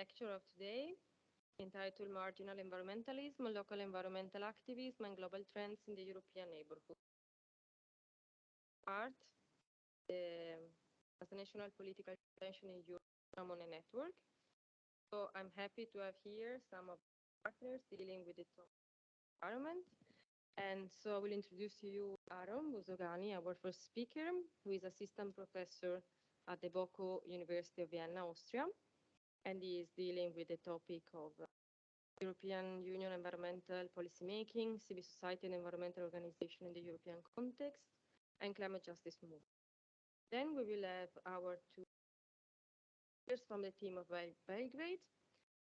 lecture of today entitled Marginal Environmentalism, Local Environmental Activism and Global Trends in the European Neighborhood. Art, um, the National Political Tension in Europe on a Network. So I'm happy to have here some of the partners dealing with the environment. And so I will introduce to you Aaron Buzogány, our first speaker, who is assistant professor at the BOKU University of Vienna, Austria and he is dealing with the topic of uh, European Union environmental policymaking, civil society and environmental organization in the European context, and climate justice movement. Then we will have our two speakers from the team of Belgrade.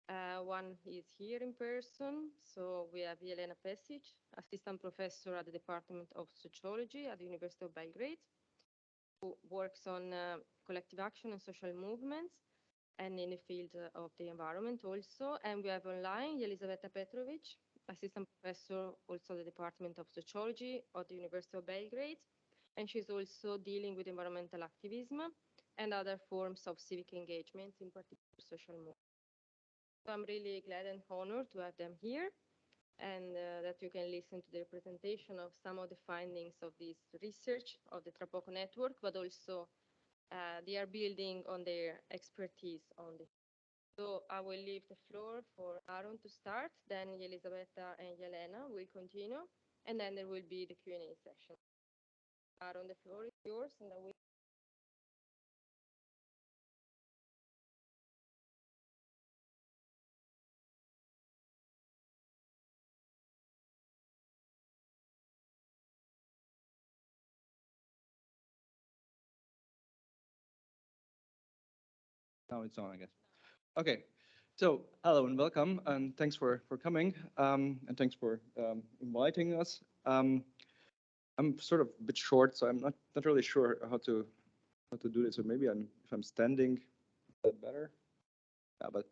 Uh, one is here in person, so we have Jelena Pesic, assistant professor at the Department of Sociology at the University of Belgrade, who works on uh, collective action and social movements and in the field of the environment also. And we have online Elisaveta Petrovic, assistant professor also the Department of Sociology at the University of Belgrade. And she's also dealing with environmental activism and other forms of civic engagement, in particular social movement. So I'm really glad and honored to have them here and uh, that you can listen to the presentation of some of the findings of this research of the Trapoco network, but also uh, they are building on their expertise on this. So I will leave the floor for Aaron to start, then Elisabetta and Yelena will continue, and then there will be the Q&A session. Aaron, the floor is yours, and I will Now it's on, I guess. Okay, so hello and welcome, and thanks for for coming, um, and thanks for um, inviting us. Um, I'm sort of a bit short, so I'm not not really sure how to how to do this. So maybe I'm if I'm standing, better? Yeah, but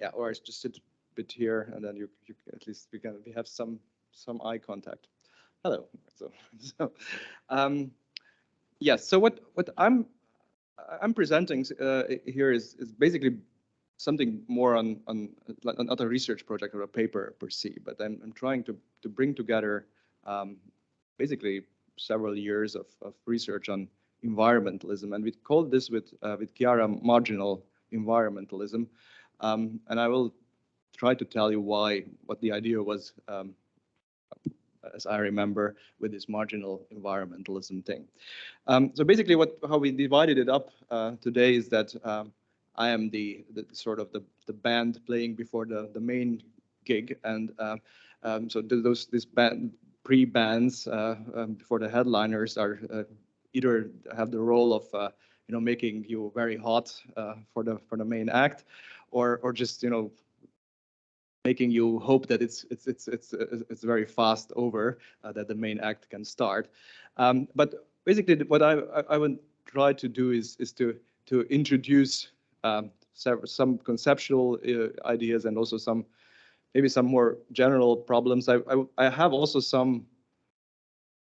yeah, or I just sit a bit here, and then you you at least we can we have some some eye contact. Hello. So so um, yes. So what what I'm I'm presenting uh, here is, is basically something more on, on another research project or a paper per se, but I'm, I'm trying to, to bring together um, basically several years of, of research on environmentalism. And we called this with, uh, with Chiara marginal environmentalism. Um, and I will try to tell you why, what the idea was um, as I remember, with this marginal environmentalism thing. Um, so basically, what how we divided it up uh, today is that um, I am the, the, sort of the, the band playing before the, the main gig, and uh, um, so those this band pre-bands uh, um, before the headliners are uh, either have the role of uh, you know making you very hot for the for the main act, or or just you know making you hope that it's it's it's it's it's very fast over uh, that the main act can start. Um, but basically, what I I would try to do is is to to introduce um, some conceptual uh, ideas and also some maybe some more general problems. I, I I have also some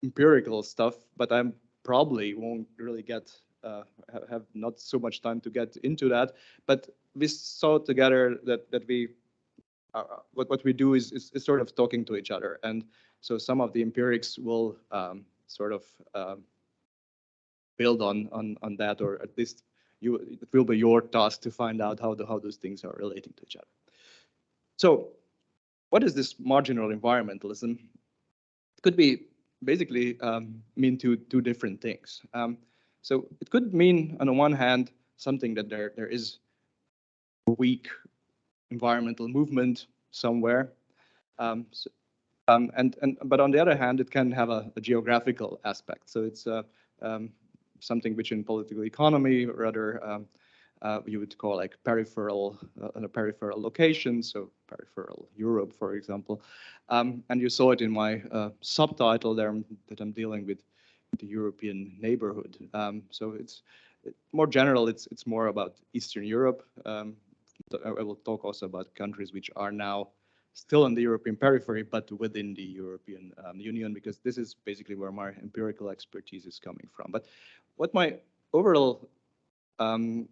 empirical stuff, but I'm probably won't really get uh, have not so much time to get into that. But we saw together that that we uh, what, what we do is, is, is, sort of talking to each other. And so some of the empirics will um, sort of um, build on, on, on that, or at least you, it will be your task to find out how, the, how those things are relating to each other. So what is this marginal environmentalism? It could be basically um, mean two, two different things. Um, so it could mean, on the one hand, something that there, there is weak environmental movement somewhere. Um, so, um, and, and but on the other hand, it can have a, a geographical aspect. So it's uh, um, something which in political economy rather um, uh, you would call like peripheral uh, a peripheral location, so peripheral Europe, for example. Um, and you saw it in my uh, subtitle there that I'm dealing with the European neighborhood. Um, so it's more general. It's it's more about Eastern Europe, I will talk also about countries which are now still in the European periphery, but within the European um, Union, because this is basically where my empirical expertise is coming from. But what my overall um,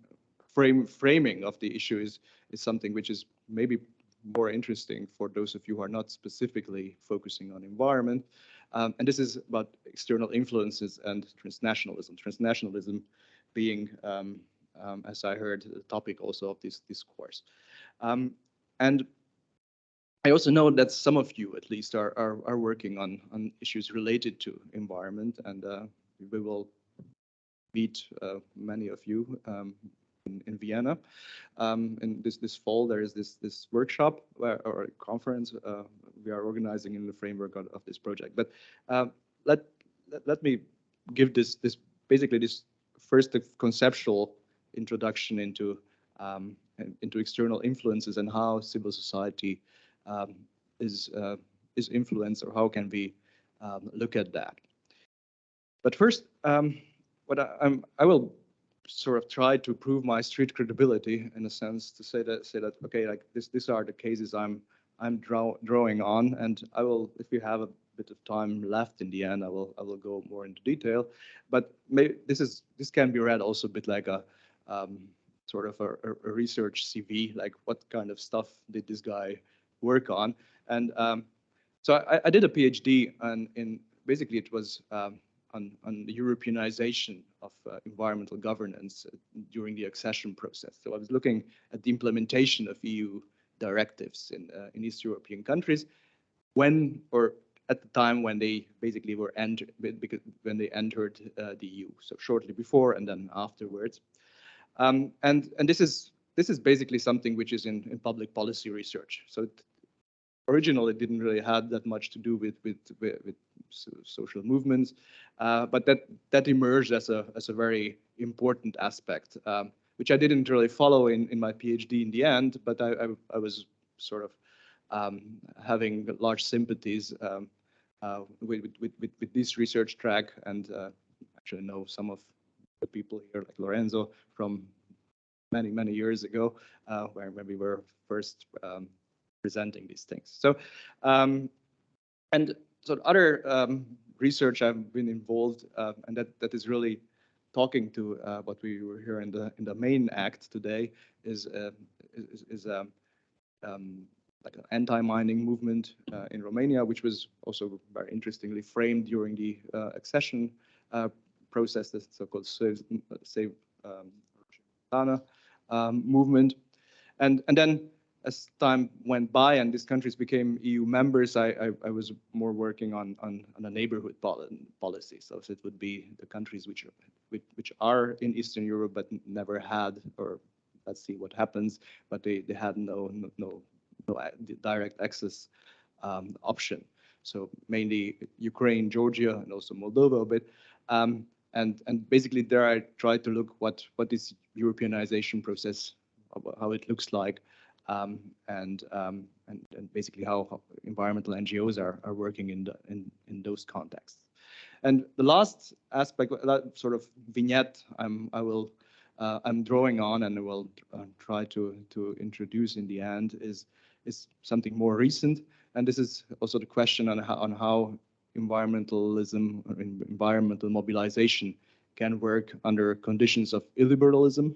frame framing of the issue is is something which is maybe more interesting for those of you who are not specifically focusing on environment. Um, and this is about external influences and transnationalism. Transnationalism being, um, um, as I heard, the topic also of this discourse. Um, and I also know that some of you, at least, are are, are working on on issues related to environment, and uh, we will meet uh, many of you um, in, in, Vienna. Um, this this fall, there is this this workshop where, or conference uh, we are organizing in the framework of, of this project. But uh, let, let let me give this this basically this first conceptual introduction into um, into external influences and how civil society um, is uh, is influenced or how can we um, look at that. But first, um, what I, I'm, I will sort of try to prove my street credibility in a sense to say that say that okay, like this these are the cases I'm I'm draw, drawing on, and I will if you have a bit of time left in the end, I will I will go more into detail. But maybe this is this can be read also a bit like a um, sort of a, a, research CV, like what kind of stuff did this guy work on? And um, so I, I, did a PhD, and in basically it was um, on, on the Europeanization of uh, environmental governance uh, during the accession process. So I was looking at the implementation of EU directives in uh, in East European countries when or at the time when they basically were entered because when they entered uh, the EU. So shortly before and then afterwards. Um, and and this is this is basically something which is in, in public policy research. So it, originally it didn't really have that much to do with with, with, with social movements, uh, but that that emerged as a as a very important aspect, um, which I didn't really follow in in my PhD in the end, but I I, I was sort of um, having large sympathies um, uh, with, with, with, with, this research track and uh, actually know some of the people here like Lorenzo from many, many years ago uh, where, when we were first um, presenting these things. So, um, and so other um, research I've been involved uh, and that, that is really talking to uh, what we were here in the in the main act today is uh, is, is um, um, like an anti-mining movement uh, in Romania, which was also very interestingly framed during the uh, accession process, the so-called Save, save um, um, movement. And, and then as time went by and these countries became EU members, I, I, I was more working on, on, on a neighborhood policy. So it would be the countries which are, which, which are in Eastern Europe but never had, or let's see what happens, but they, they had no, no, no no direct access um, option. So mainly Ukraine, Georgia, and also Moldova a bit. Um, and and basically there I tried to look what what this Europeanization process, how it looks like, um, and, um, and and basically how, how, environmental NGOs are are working in the in in those contexts. And the last aspect, that sort of vignette, I'm I will uh, I'm drawing on and I will uh, try to to introduce in the end is is something more recent. And this is also the question on how, on how environmentalism or environmental mobilization can work under conditions of illiberalism.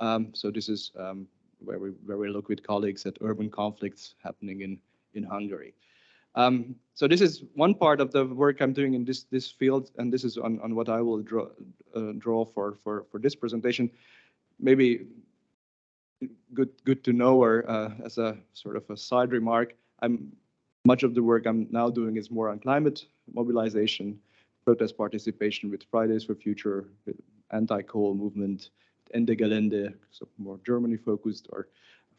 Um, so this is um, where we where we look with colleagues at urban conflicts happening in in Hungary. Um, so this is one part of the work I'm doing in this this field, and this is on on what I will draw uh, draw for for for this presentation. Maybe good good to know or uh, as a sort of a side remark i'm much of the work i'm now doing is more on climate mobilization protest participation with fridays for future anti-coal movement ende gelände so more germany focused or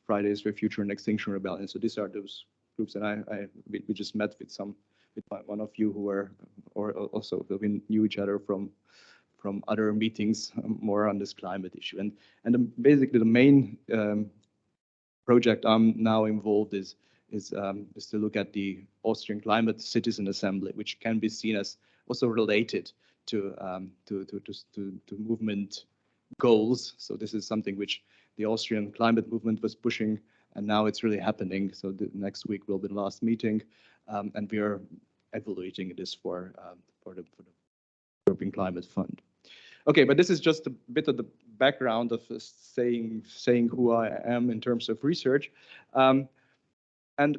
fridays for future and extinction rebellion so these are those groups and i, I we, we just met with some with one of you who were or also we knew each other from from other meetings um, more on this climate issue. And, and the, basically the main um, project I'm now involved is, is, um, is to look at the Austrian Climate Citizen Assembly, which can be seen as also related to, um, to, to, to, to, movement goals. So this is something which the Austrian climate movement was pushing, and now it's really happening. So the next week will be the last meeting, um, and we are evaluating this for, um, for, the, for the European Climate Fund. Okay, but this is just a bit of the background of saying saying who I am in terms of research, um, and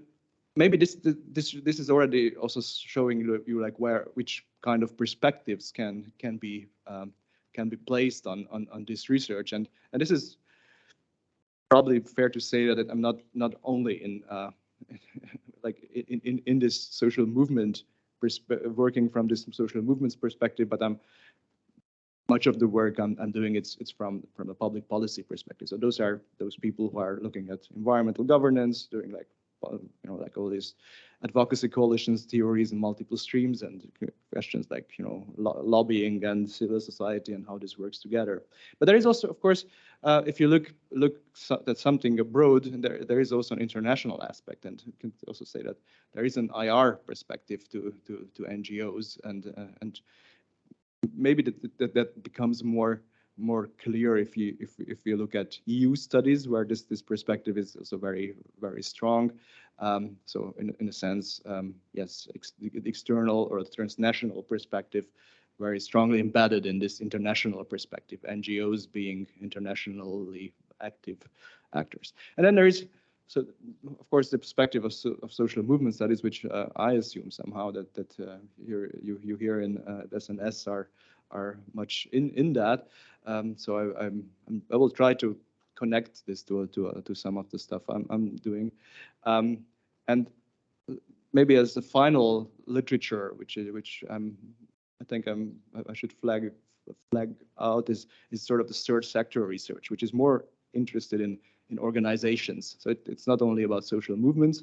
maybe this this this is already also showing you like where which kind of perspectives can can be um, can be placed on on on this research, and and this is probably fair to say that I'm not not only in uh, like in, in in this social movement working from this social movements perspective, but I'm much of the work I'm, I'm doing it's it's from from a public policy perspective. So those are those people who are looking at environmental governance, doing like you know like all these advocacy coalitions theories and multiple streams and questions like you know lo lobbying and civil society and how this works together. But there is also, of course, uh, if you look look so at something abroad, there there is also an international aspect, and you can also say that there is an IR perspective to to to NGOs and uh, and maybe that, that that becomes more more clear if you if if you look at EU studies where this this perspective is also very very strong. Um, so in in a sense, um, yes, ex external or transnational perspective very strongly embedded in this international perspective. NGOs being internationally active actors, and then there is. So, of course, the perspective of, so, of social movement studies, which uh, I assume somehow that that uh, here you you here in uh, SNS are are much in in that. Um, so I, I'm, i will try to connect this to to uh, to some of the stuff I'm I'm doing, um, and maybe as the final literature, which is which I'm I think I'm I should flag flag out is is sort of the third sector research, which is more interested in in organizations. So it, it's not only about social movements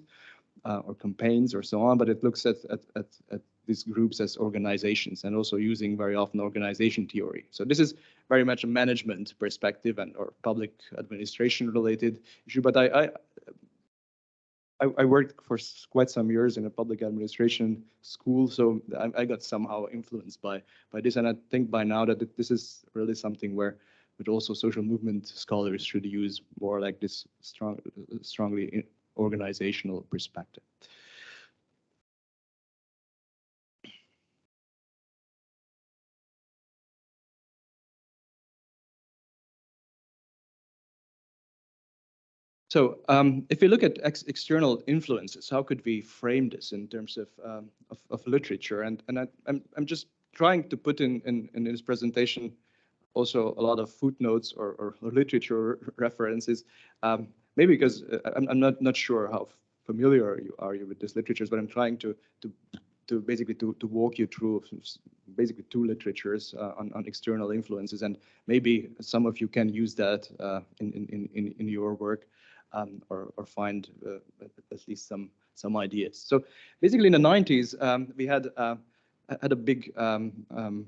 uh, or campaigns or so on, but it looks at at at, at these groups as organizations and also using very often organization theory. So this is very much a management perspective and or public administration related issue. But I, I I, worked for quite some years in a public administration school, so I, I, got somehow influenced by by this, and I think by now that this is really something where, but also social movement scholars should use more like this strong, strongly organizational perspective. So um, if you look at ex external influences, how could we frame this in terms of um, of, of, literature? And and I, am I'm, I'm just trying to put in, in in this presentation also a lot of footnotes or, or literature references. Um, maybe because uh, I'm, I'm not not sure how familiar you are you with these literatures, but I'm trying to to to basically to, to walk you through basically two literatures uh, on, on external influences and maybe some of you can use that uh, in, in, in, in your work um, or, or find uh, at least some some ideas. So basically in the 90s, um, we had uh, had a big um, um,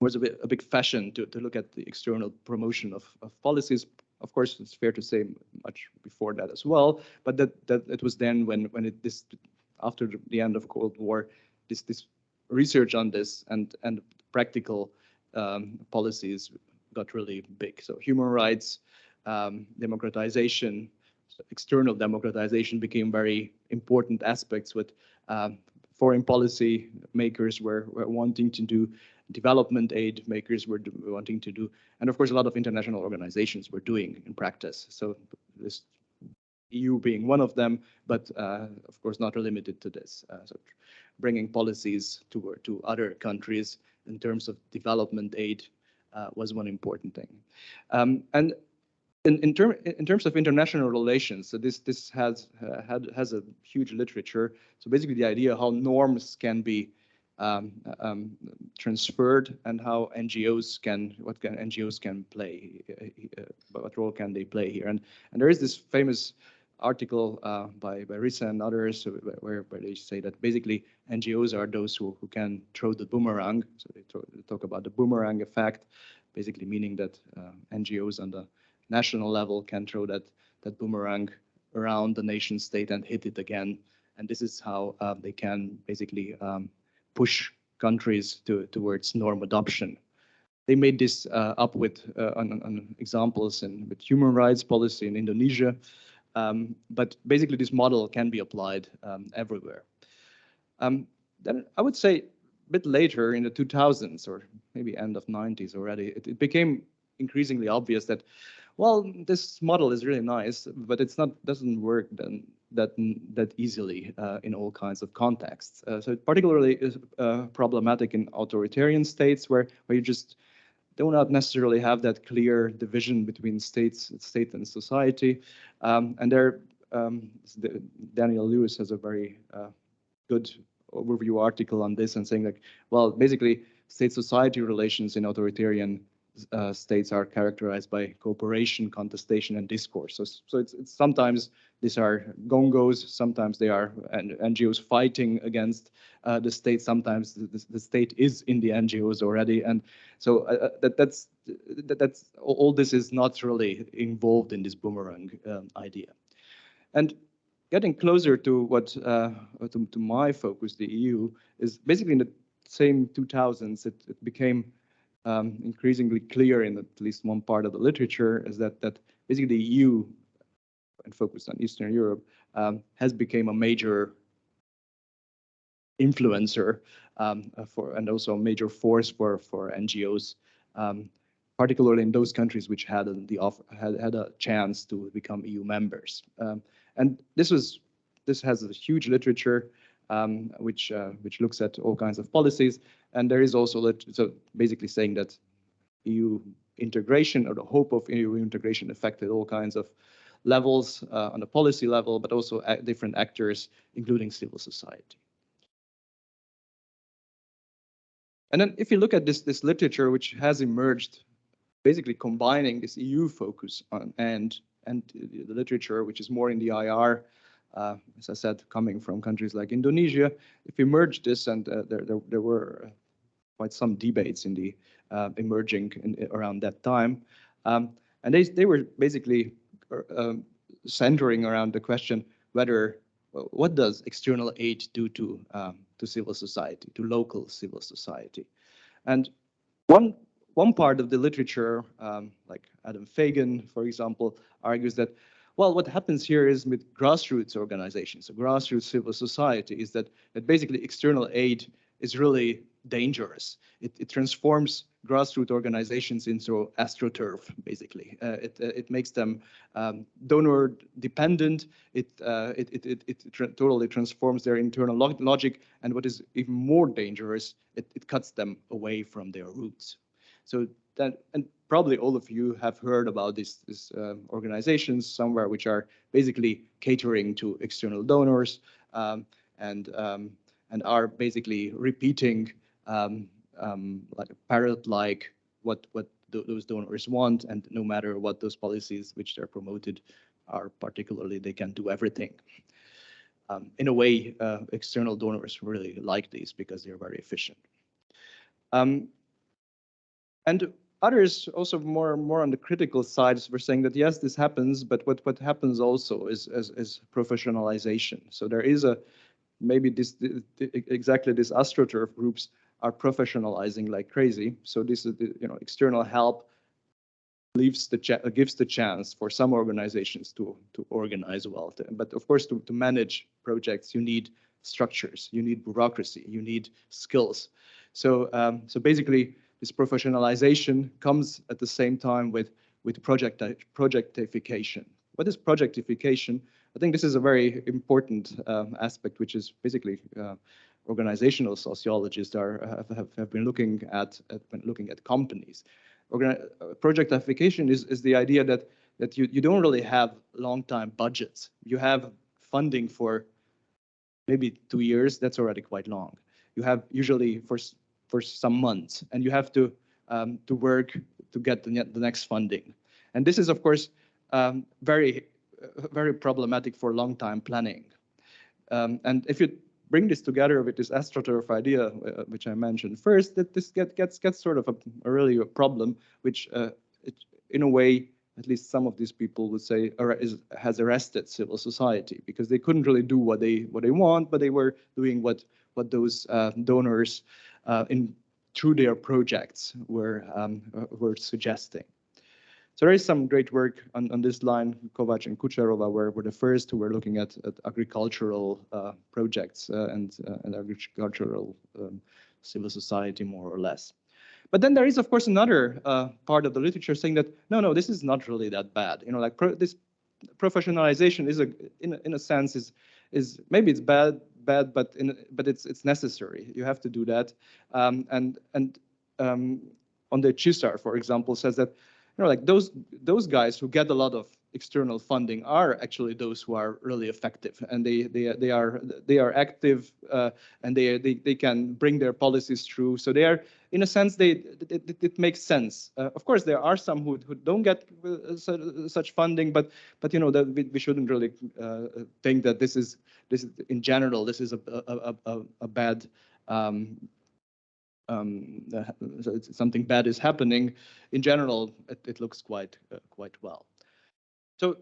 was a, bit, a big fashion to, to look at the external promotion of, of policies. Of course, it's fair to say much before that as well, but that that it was then when when it this after the end of Cold War, this this research on this and and practical um, policies got really big. So human rights, um, democratization, external democratization became very important aspects with um, foreign policy makers were, were wanting to do development aid makers were wanting to do, and of course a lot of international organizations were doing in practice. So this EU being one of them, but uh, of course not limited to this. Uh, so bringing policies to to other countries in terms of development aid uh, was one important thing. Um, and in, in, term, in terms of international relations, so this this has uh, had has a huge literature. So basically, the idea how norms can be um, um, transferred and how NGOs can what can NGOs can play, uh, what role can they play here? And and there is this famous article uh, by by Risse and others where where they say that basically NGOs are those who who can throw the boomerang. So they, talk about the boomerang effect, basically meaning that uh, NGOs on the national level can throw that that boomerang around the nation state and hit it again. And this is how uh, they can basically um, push countries to, towards norm adoption. They made this uh, up with uh, on, on, examples and with human rights policy in Indonesia. Um, but basically, this model can be applied um, everywhere. Um, then I would say a bit later in the 2000s or maybe end of 90s already, it, it became increasingly obvious that, well, this model is really nice, but it's not doesn't work then that that easily uh, in all kinds of contexts. Uh, so it particularly is uh, problematic in authoritarian states where where you just do not necessarily have that clear division between states, state and society. Um, and there, um, Daniel Lewis has a very uh, good overview article on this and saying like, well, basically state-society relations in authoritarian uh, states are characterized by cooperation, contestation, and discourse. So, so it's, it's sometimes these are gongos, sometimes they are NGOs fighting against uh, the state. Sometimes the, the, state is in the NGOs already, and so uh, uh, that that's that, that's all. This is not really involved in this boomerang um, idea, and getting closer to what uh, to, to my focus, the EU, is basically in the same 2000s. It, it became um, increasingly clear in at least one part of the literature is that that basically the EU and focused on Eastern Europe um, has become a major influencer um, for and also a major force for for NGOs, um, particularly in those countries which had the offer, had had a chance to become EU members. Um, and this was this has a huge literature um, which uh, which looks at all kinds of policies. And there is also that so basically saying that EU integration or the hope of EU integration affected all kinds of levels uh, on the policy level, but also different actors, including civil society. And then if you look at this, this literature, which has emerged, basically combining this EU focus on and and the literature, which is more in the IR uh, as I said, coming from countries like Indonesia. If we merge this, and uh, there, there, there, were quite some debates in the uh, emerging in, around that time, um, and they they were basically uh, um, centering around the question whether what does external aid do to um, to civil society, to local civil society, and one one part of the literature, um, like Adam Fagan, for example, argues that well, what happens here is with grassroots organizations, so grassroots civil society, is that, that basically external aid is really dangerous. It, it transforms grassroots organizations into astroturf, basically. Uh, it, uh, it makes them um, donor dependent. It, uh, it, it, it, it totally transforms their internal log logic. And what is even more dangerous, it, it cuts them away from their roots. So that, and probably all of you have heard about these, uh, organizations somewhere, which are basically catering to external donors um, and um, and are basically repeating um, um like parrot-like what what th those donors want, and no matter what those policies which they're promoted are particularly, they can do everything. Um, in a way, uh, external donors really like these because they're very efficient. Um, and others also more more on the critical sides were saying that yes, this happens, but what what happens also is is, is professionalization. So there is a maybe this exactly this astroturf groups are professionalizing like crazy. So this is the you know external help leaves the gives the chance for some organizations to to organize well. But of course, to, to manage projects, you need structures, you need bureaucracy, you need skills. So um, so basically, this professionalization comes at the same time with, with project, projectification. What is projectification? I think this is a very important um, aspect, which is basically uh, organizational sociologists are have, have been looking at, at looking at companies. Organi projectification is, is the idea that that you, you don't really have long time budgets. You have funding for maybe two years. That's already quite long. You have usually for for some months, and you have to um, to work to get the, the next funding. And this is, of course, um, very very problematic for long time planning. Um, and if you bring this together with this astroturf idea, uh, which I mentioned first, that this get, gets gets sort of a, a really a problem, which uh, it, in a way, at least some of these people would say, is, has arrested civil society because they couldn't really do what they what they want, but they were doing what what those uh, donors uh, in through their projects were um, uh, were suggesting. So there is some great work on, on this line. Kovac and Kučerova were, were the first who were looking at, at agricultural uh, projects uh, and, uh, and agricultural um, civil society, more or less. But then there is, of course, another uh, part of the literature saying that no, no, this is not really that bad. You know, like pro this professionalization is a, in a, in a sense, is is maybe it's bad, bad, but in but it's it's necessary. You have to do that. Um, and and um, Ondřej Císař, for example, says that you know, like those those guys who get a lot of external funding are actually those who are really effective. And they they they are they are active uh, and they, they they can bring their policies through. So they are in a sense they it, it, makes sense. Uh, of course there are some who, who don't get uh, such funding but but you know that we, we shouldn't really uh, think that this is this is in general this is a a, a, a bad um, um, so something bad is happening, in general, it, it looks quite uh, quite well. So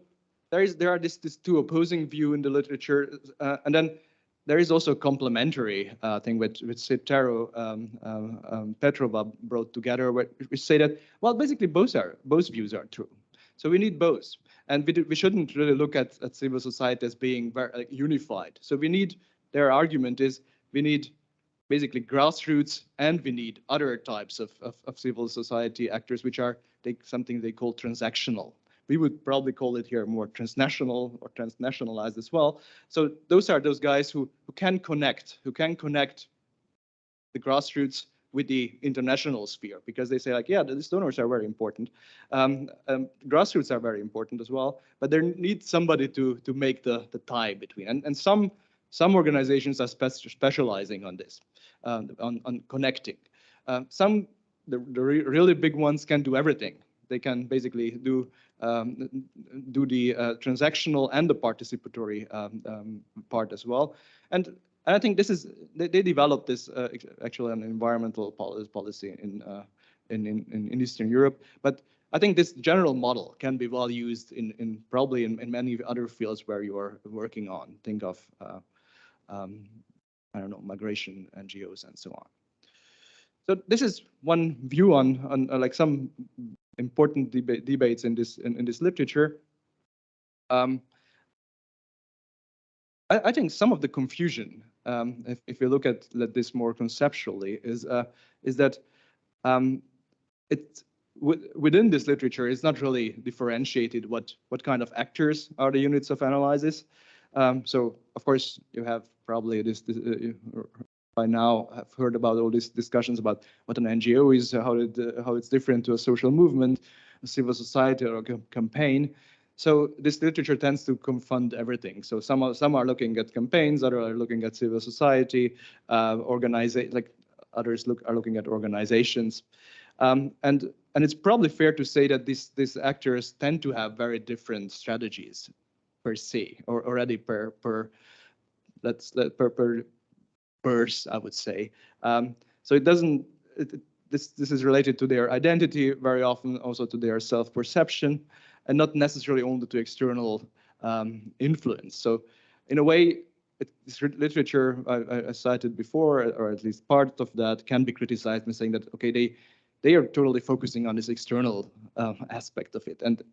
there is there are this, this two opposing view in the literature, uh, and then there is also a complementary uh, thing which which Citero um, um, um, Petrova brought together, where which say that well, basically both are both views are true. So we need both, and we, do, we shouldn't really look at, at civil society as being very like, unified. So we need their argument is we need basically grassroots, and we need other types of, of, of civil society actors, which are they, something they call transactional. We would probably call it here more transnational or transnationalized as well. So those are those guys who, who can connect, who can connect the grassroots with the international sphere because they say like, yeah, these donors are very important. Um, um, grassroots are very important as well, but there needs somebody to to make the the tie between. And and some some organizations are spe specializing on this, uh, on, on connecting. Uh, some, the, the re really big ones can do everything. They can basically do um, do the uh, transactional and the participatory um, um, part as well. And, and I think this is they, they developed this uh, actually an environmental policy in, uh, in, in in Eastern Europe, but I think this general model can be well used in, in probably in, in many other fields where you are working on. Think of uh, um, I don't know, migration NGOs and so on. So this is one view on, on uh, like some important deba debates in this in, in this literature. Um, I, I, think some of the confusion, um, if, if you look at, at this more conceptually, is uh, is that um, it within this literature is not really differentiated what what kind of actors are the units of analysis. Um, so of course you have probably this, this uh, by now have heard about all these discussions about what an NGO is, how it uh, how it's different to a social movement, a civil society, or a campaign. So this literature tends to confund everything. So some are, some are looking at campaigns, others are looking at civil society, uh, like others look are looking at organizations, um, and and it's probably fair to say that these these actors tend to have very different strategies per se, or already per per let's let per per burst, I would say. Um, so it doesn't. It, this this is related to their identity, very often also to their self-perception, and not necessarily only to external um, influence. So, in a way, it, this literature I, I, cited before, or at least part of that, can be criticized in saying that okay, they they are totally focusing on this external uh, aspect of it, and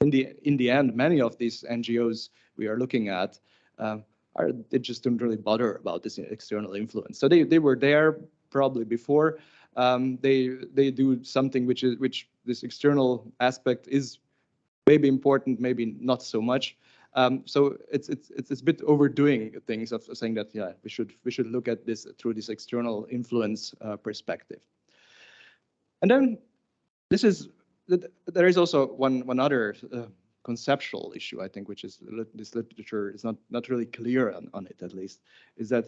in the in the end, many of these NGOs we are looking at uh, are they just don't really bother about this external influence. So they they were there probably before. Um, they they do something which is which this external aspect is maybe important, maybe not so much. Um, so it's it's it's a bit overdoing things of saying that yeah we should we should look at this through this external influence uh, perspective. And then this is there is also one one other uh, conceptual issue, I think, which is this literature is not not really clear on, on it at least, is that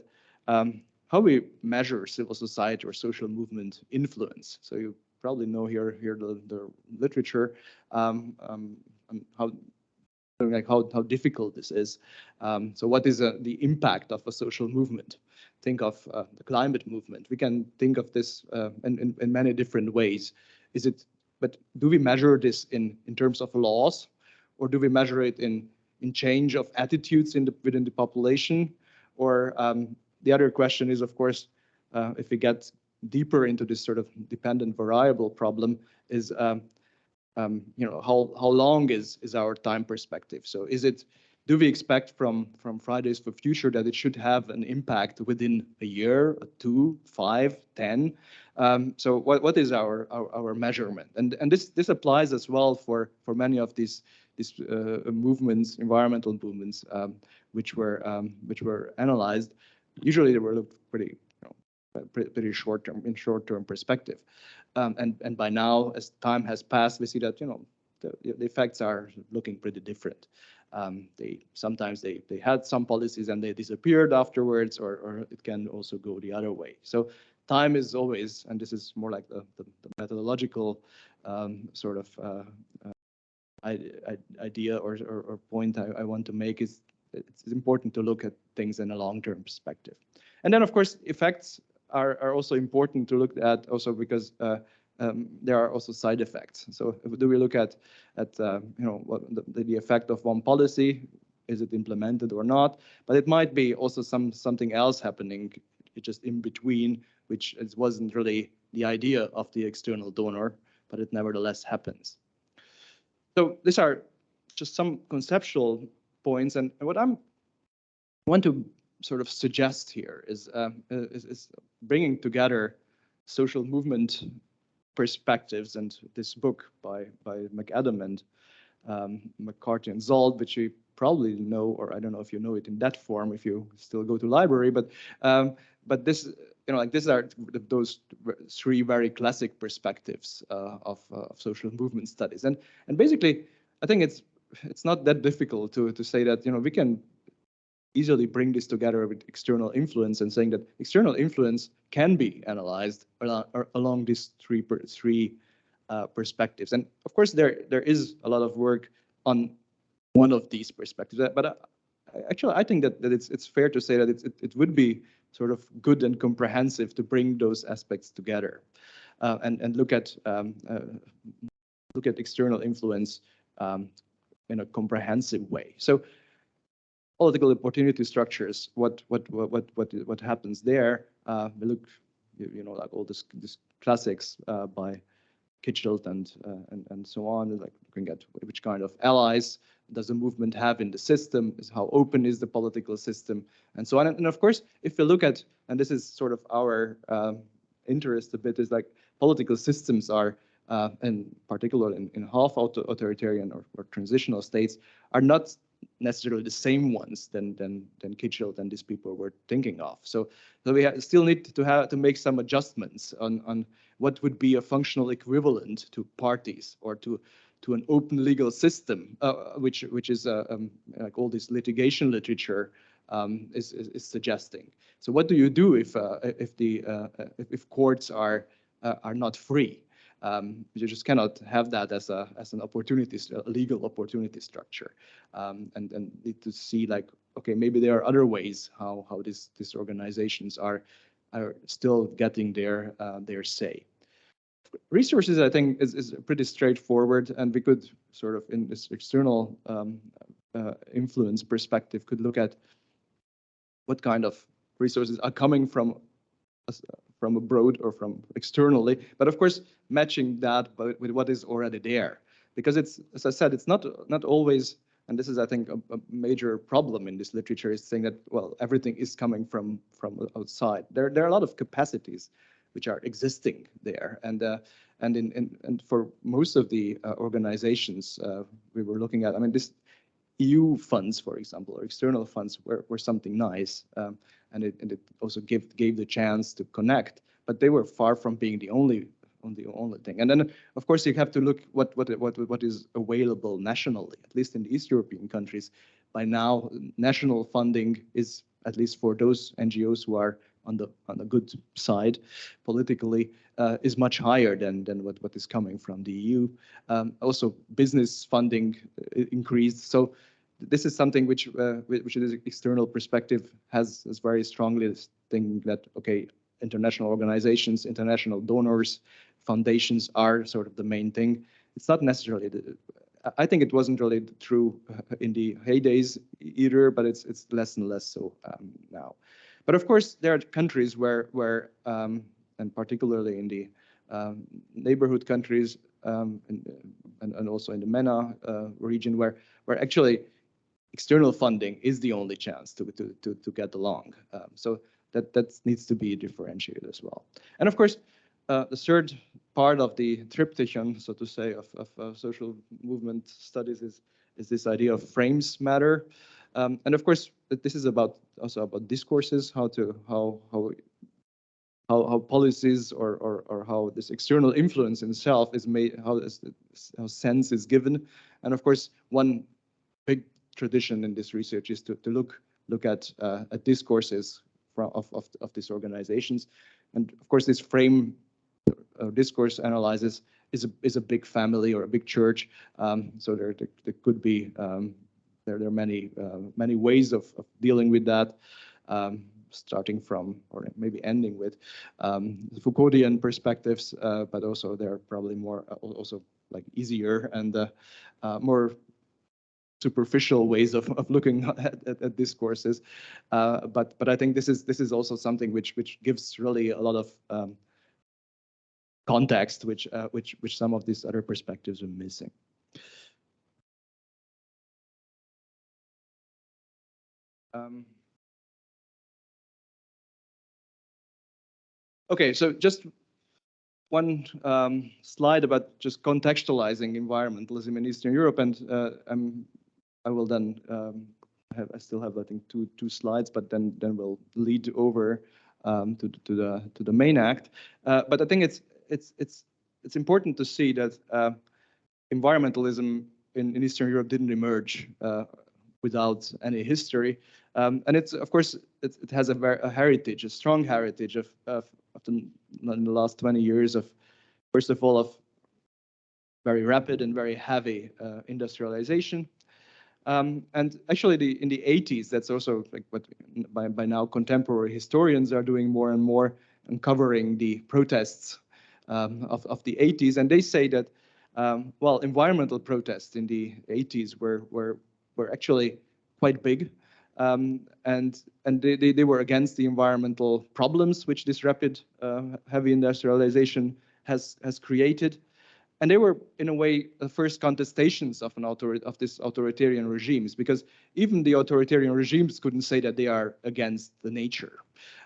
um, how we measure civil society or social movement influence. So you probably know here here the, the literature um, um, how like how, how difficult this is. Um, so what is uh, the impact of a social movement? Think of uh, the climate movement. We can think of this uh, in, in, in many different ways. Is it but do we measure this in, in terms of laws or do we measure it in, in change of attitudes in the, within the population? Or um, the other question is, of course, uh, if we get deeper into this sort of dependent variable problem is, um, um, you know, how, how long is, is our time perspective? So is it do we expect from from Fridays for Future that it should have an impact within a year, two, five, ten? Um, so what what is our, our, our measurement? And and this this applies as well for for many of these these uh, movements, environmental movements, um, which were um, which were analyzed. Usually they were pretty you know, pretty, pretty short term in short term perspective. Um, and and by now, as time has passed, we see that you know the, the effects are looking pretty different. Um, they sometimes they they had some policies and they disappeared afterwards, or or it can also go the other way. So time is always, and this is more like the the, the methodological um, sort of uh, uh, idea or, or, or point I, I, want to make is it's important to look at things in a long-term perspective. And then, of course, effects are, are also important to look at also because uh, um, there are also side effects. So do we look at at uh, you know what the, the effect of one policy? Is it implemented or not? But it might be also some something else happening just in between, which wasn't really the idea of the external donor, but it nevertheless happens. So these are just some conceptual points, and what I'm want to sort of suggest here is, uh, is, is bringing together social movement perspectives and this book by by McAdam and um, McCarthy and Zald, which you probably know, or I don't know if you know it in that form if you still go to library, but um, but this you know like these are those three very classic perspectives uh, of, uh, of social movement studies, and and basically I think it's it's not that difficult to to say that you know we can easily bring this together with external influence and saying that external influence can be analyzed along, along these three three uh, perspectives. And of course, there there is a lot of work on one of these perspectives. But uh, actually, I think that, that it's it's fair to say that it, it would be sort of good and comprehensive to bring those aspects together uh, and and look at um, uh, look at external influence um, in a comprehensive way. So political opportunity structures, what what what what what happens there? Uh, we look, you, you know, like all this this classics uh, by Kitschelt and uh, and and so on, like looking at which kind of allies does the movement have in the system? Is how open is the political system, and so on. And, and of course, if we look at, and this is sort of our um, interest a bit, is like political systems are uh, and particularly in, in half authoritarian or, or, transitional states, are not necessarily the same ones than than than Kitschelt and these people were thinking of. So, so we still need to have to make some adjustments on on what would be a functional equivalent to parties or to to an open legal system, uh, which which is uh, um, like all this litigation literature um, is, is, is suggesting. So, what do you do if uh, if the uh, if, if courts are uh, are not free? Um, you just cannot have that as a as an opportunity, legal opportunity structure, um, and and need to see like okay maybe there are other ways how how these these organizations are are still getting their uh, their say. Resources, I think, is, is pretty straightforward, and we could sort of in this external um, uh, influence perspective could look at what kind of resources are coming from from abroad or from externally, but of course matching that with what is already there. Because it's, as I said, it's not not always, and this is I think a, a major problem in this literature is saying that well everything is coming from from outside. There there are a lot of capacities which are existing there, and uh, and in, in and for most of the uh, organizations uh, we were looking at, I mean this EU funds, for example, or external funds were, were something nice. Um, and, it, and it also gave, gave the chance to connect, but they were far from being the only on the only thing. And then, of course, you have to look what what what what is available nationally. At least in the East European countries, by now, national funding is at least for those NGOs who are on the on the good side politically uh, is much higher than than what what is coming from the EU. Um, also, business funding uh, increased. So this is something which uh, which is external perspective has has very strongly this thing that okay international organizations international donors foundations are sort of the main thing it's not necessarily the, I think it wasn't really true in the heydays either but it's it's less and less so um, now but of course there are countries where where um, and particularly in the um, neighborhood countries um, and, and, also in the MENA uh, region where where actually external funding is the only chance to to to, to get along. Um, so that that needs to be differentiated as well. And of course, uh, the third part of the triptychon, so to say, of, of uh, social movement studies is is this idea of frames matter. Um, and of course, this is about also about discourses, how to how how how, how policies or, or, or how this external influence in itself is made, how, this, how sense is given. And of course, one big tradition in this research is to, to look look at, uh, at discourses from, of, of, of these organizations. And of course, this frame uh, discourse analysis is a, is a big family or a big church. Um, so there, there, there, could be, um, there, there are many, uh, many ways of, of dealing with that. Um, starting from or maybe ending with um, Foucauldian perspectives, uh, but also they're probably more uh, also like easier and more superficial ways of, of looking at, at, at discourses. Uh, but but I think this is this is also something which which gives really a lot of um, context, which uh, which which some of these other perspectives are missing. Um, Okay, so just one um, slide about just contextualizing environmentalism in Eastern Europe, and uh, I'm, I will then um, have, I still have I think two two slides, but then then we'll lead over um, to to the to the main act. Uh, but I think it's it's it's it's important to see that uh, environmentalism in, in Eastern Europe didn't emerge uh, without any history, um, and it's of course it, it has a, very a, heritage, a strong heritage of, of in the last 20 years of, first of all, of very rapid and very heavy uh, industrialization. Um, and actually, the, in the 80s, that's also like what by, by now contemporary historians are doing more and more, uncovering the protests um, of, of the 80s. And they say that, um, well, environmental protests in the 80s were, were, were actually quite big. Um, and and they, they, they, were against the environmental problems which this rapid uh, heavy industrialization has has created. And they were, in a way, the first contestations of an author of this authoritarian regimes, because even the authoritarian regimes couldn't say that they are against the nature.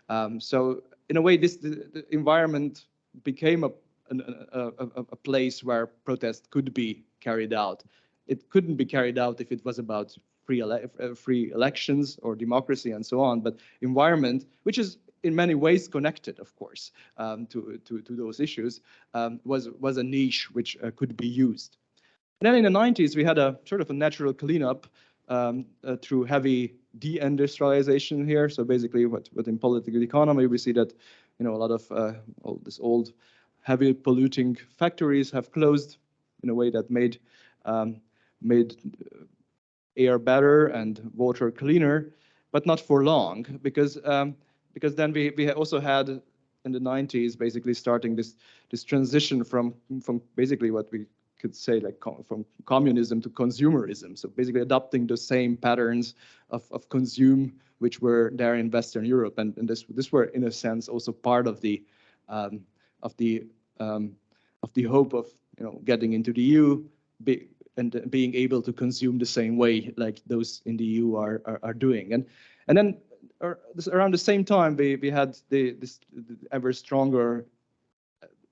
Um, so, in a way, this the, the environment became a, a, a, a place where protest could be carried out. It couldn't be carried out if it was about free, ele uh, free elections or democracy and so on, but environment, which is in many ways connected, of course, um, to, to, to those issues, um, was, was a niche which uh, could be used. And then in the 90s, we had a sort of a natural cleanup um, uh, through heavy deindustrialization here. So basically, what, what in political economy, we see that, you know, a lot of uh, all this old heavy polluting factories have closed in a way that made um, made air better and water cleaner, but not for long because um, because then we we also had in the 90s basically starting this this transition from from basically what we could say like from communism to consumerism. So basically adopting the same patterns of, of consume which were there in Western Europe, and, and this this were in a sense also part of the um, of the um, of the hope of you know getting into the EU, be, and being able to consume the same way like those in the EU are are, are doing. And and then around the same time we we had the this the ever stronger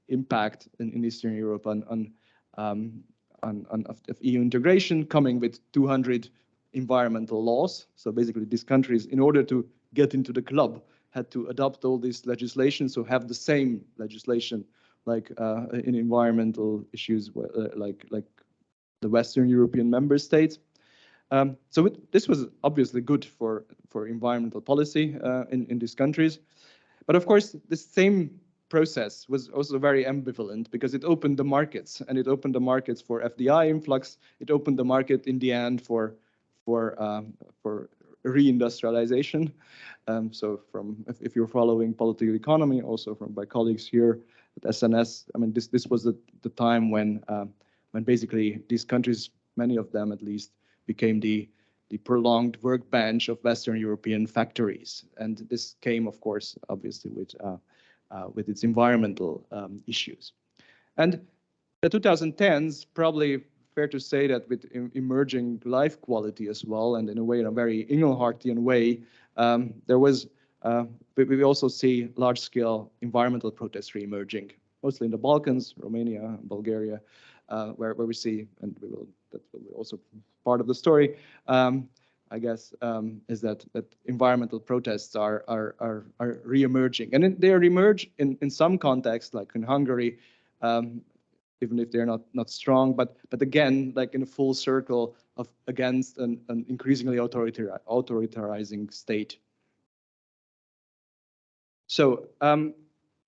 impact in, in Eastern Europe on on um, on, on of, of EU integration coming with 200 environmental laws. So basically these countries, in order to get into the club, had to adopt all this legislation, so have the same legislation like uh, in environmental issues, uh, like like the Western European member states. Um, so it, this was obviously good for, for environmental policy uh, in, in these countries. But of course, the same process was also very ambivalent because it opened the markets and it opened the markets for FDI influx. It opened the market in the end for for um, for reindustrialization. Um, so from if, if, you're following political economy, also from my colleagues here at SNS, I mean this this was the, the time when um, when basically these countries, many of them at least, became the the prolonged workbench of Western European factories. And this came, of course, obviously with uh, uh, with its environmental um, issues. And the 2010s, probably fair to say that with emerging life quality as well, and in a way, in a very Inglehartian way, um, there was, uh, we also see large-scale environmental protests re-emerging, mostly in the Balkans, Romania, Bulgaria, where, where we see, and we will, that will be also part of the story, um, I guess, um, is that that environmental protests are are are, are re-emerging, and they re-emerge in in some contexts, like in Hungary, um, even if they're not not strong. But but again, like in a full circle of against an, an increasingly authoritarian authoritarianising state. So um,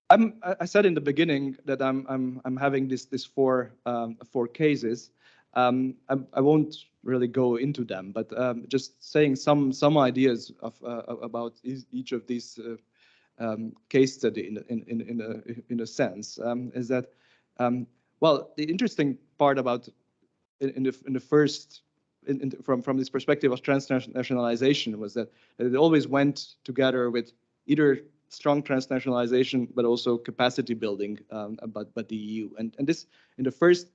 I'm, I said in the beginning that I'm I'm I'm having this this four um, four cases. Um, I, I, won't really go into them, but um, just saying some some ideas of uh, about each of these uh, um, case study in in in in a in a sense um, is that um, well, the interesting part about in, in the in the first in, in, from from this perspective of transnationalization was that, it always went together with either strong transnationalization but also capacity building um, but but the EU and and this in the first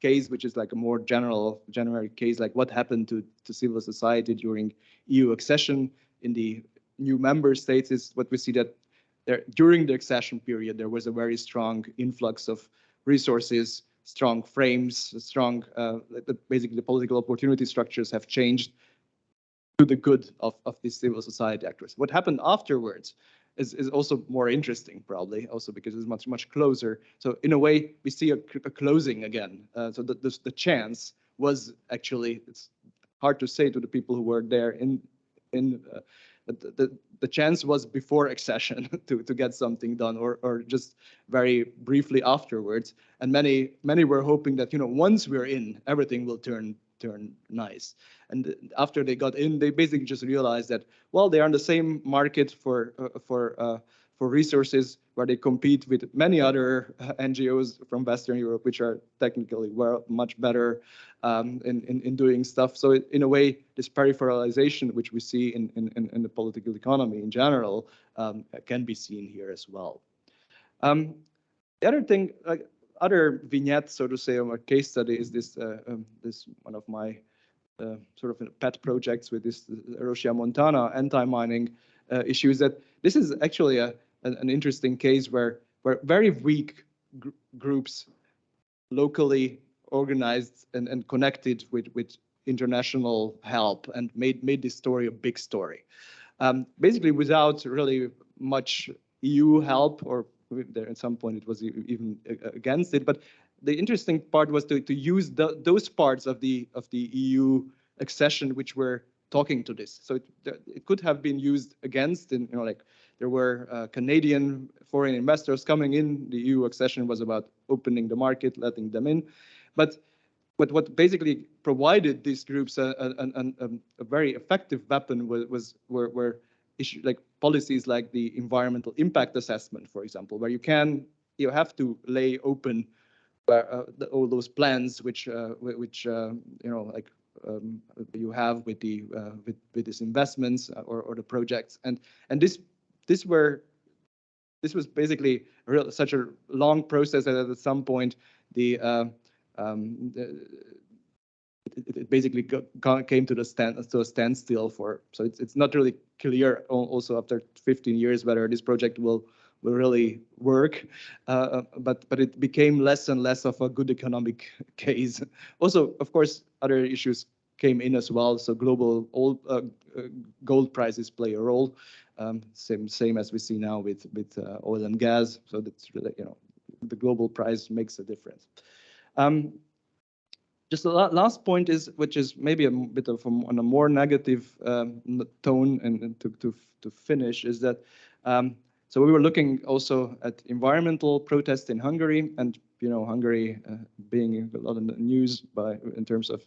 case which is like a more general generic case like what happened to to civil society during EU accession in the new member states is what we see that there during the accession period there was a very strong influx of resources, strong frames, strong, uh, basically the political opportunity structures have changed to the good of, of these civil society actors. What happened afterwards is, is also more interesting, probably, also because it's much, much closer. So in a way, we see a, a closing again. Uh, so the, the, the chance was actually, it's hard to say to the people who were there in, in uh, the, the, the chance was before accession to, to get something done or, or just very briefly afterwards. And many, many were hoping that, you know, once we're in, everything will turn turn nice. And after they got in, they basically just realized that, well, they are in the same market for uh, for uh, for resources where they compete with many other NGOs from Western Europe, which are technically well, much better um, in, in, in, doing stuff. So it, in a way, this peripheralization, which we see in, in, in the political economy in general, um, can be seen here as well. Um, the other thing, like other vignette, so to say, of a case study is this, uh, um, this one of my uh, sort of pet projects with this Rosia Montana anti-mining uh, issues that this is actually a, an, an interesting case where, where very weak gr groups locally organized and, and connected with, with international help and made, made this story a big story. Um, basically, without really much EU help, or there at some point it was even against it. But the interesting part was to, to use the, those parts of the of the EU accession which were talking to this. So it, it could have been used against, and you know, like there were uh, Canadian foreign investors coming in. The EU accession was about opening the market, letting them in. But but what basically provided these groups a, a, a, a very effective weapon was, was were, were issue, like policies like the environmental impact assessment, for example, where you can you have to lay open uh, the, all those plans which uh, which uh, you know like um, you have with the uh, with with these investments or or the projects. And and this this were this was basically real, such a long process that at some point the uh, um, it, it, basically came to the stand to a standstill for so it's it's not really clear also after 15 years whether this project will will really work. Uh, but but it became less and less of a good economic case. Also of course other issues came in as well so global old, uh, uh, gold prices play a role. Um, same same as we see now with with uh, oil and gas so that's really you know the global price makes a difference. Um, just the last point is, which is maybe a bit of a, on a more negative um, tone, and, and, to, to to finish is that. Um, so we were looking also at environmental protests in Hungary, and you know Hungary uh, being a lot the news by in terms of,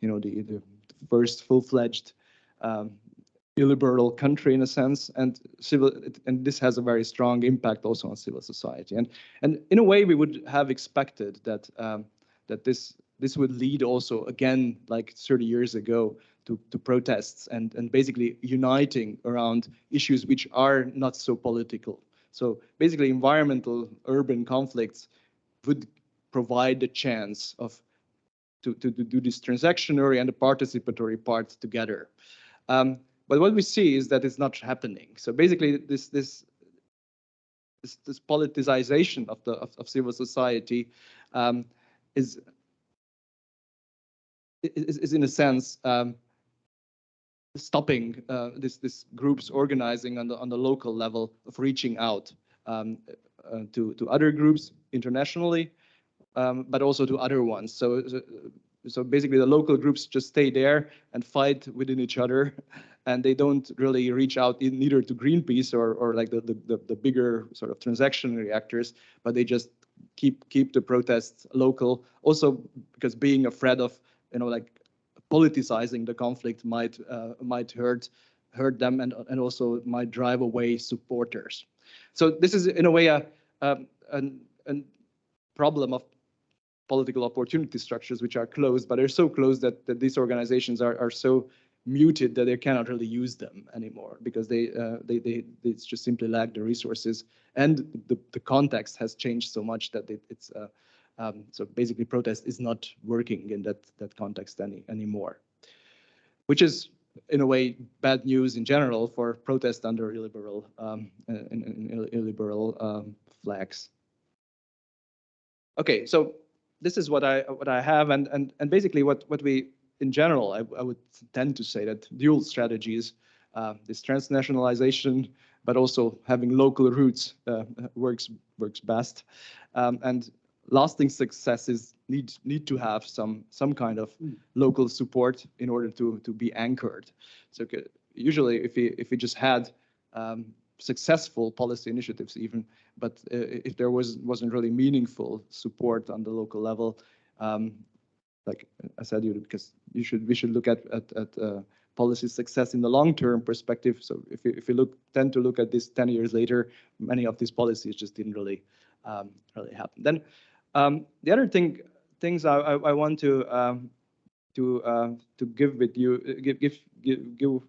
you know the the first full-fledged um, illiberal country in a sense, and civil, and this has a very strong impact also on civil society. And and in a way, we would have expected that um, that this this would lead also again, like 30 years ago, to, to protests and and basically uniting around issues which are not so political. So basically, environmental urban conflicts would provide the chance of to, to, to do this transactionary and the participatory part together. Um, but what we see is that it's not happening. So basically, this this this, this politicization of the of, of civil society um, is, is, is in a sense um, stopping uh, this this groups organizing on the on the local level of reaching out um, uh, to to other groups internationally, um, but also to other ones. So, so basically the local groups just stay there and fight within each other and they don't really reach out in, neither to Greenpeace or, or like the, the, the bigger sort of transnational actors, but they just keep keep the protests local. Also because being afraid of, you know, like politicizing the conflict might uh, might hurt hurt them and, and also might drive away supporters. So this is in a way a, a, a, a problem of political opportunity structures which are closed, but they're so closed that, that these organizations are, are so muted that they cannot really use them anymore because they, uh, they, they, they just simply lack the resources and the, the context has changed so much that it, it's uh, um, so basically protest is not working in that that context any anymore, which is in a way bad news in general for protest under illiberal um, in illiberal um, flags. Okay, so this is what I what I have, and and and basically what what we in general I, I would tend to say that dual strategies, uh, this transnationalization, but also having local roots uh, works works best, um, and lasting successes need need to have some some kind of mm. local support in order to to be anchored. So usually, if we if we just had um, successful policy initiatives even, but uh, if there was wasn't really meaningful support on the local level, um, like I said, you because you should we should look at at, at uh, policy success in the long-term perspective. So if you, if you look tend to look at this 10 years later, many of these policies just didn't really um, really happen. Then um, the other thing things I, I, I want to um, to uh, to give with you give give give, give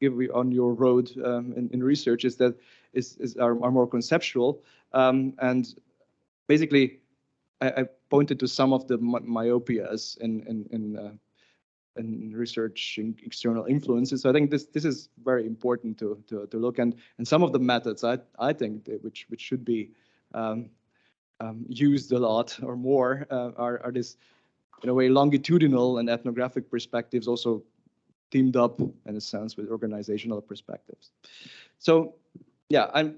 give on your road um, in, in, research is that is, is are, are more conceptual um, and basically I, I, pointed to some of the myopias in in in, uh, in researching external influences. So I think this this is very important to to to look and and some of the methods I I think which which should be um, um, used a lot or more uh, are are this in a way longitudinal and ethnographic perspectives also teamed up in a sense with organizational perspectives. So yeah, I'm,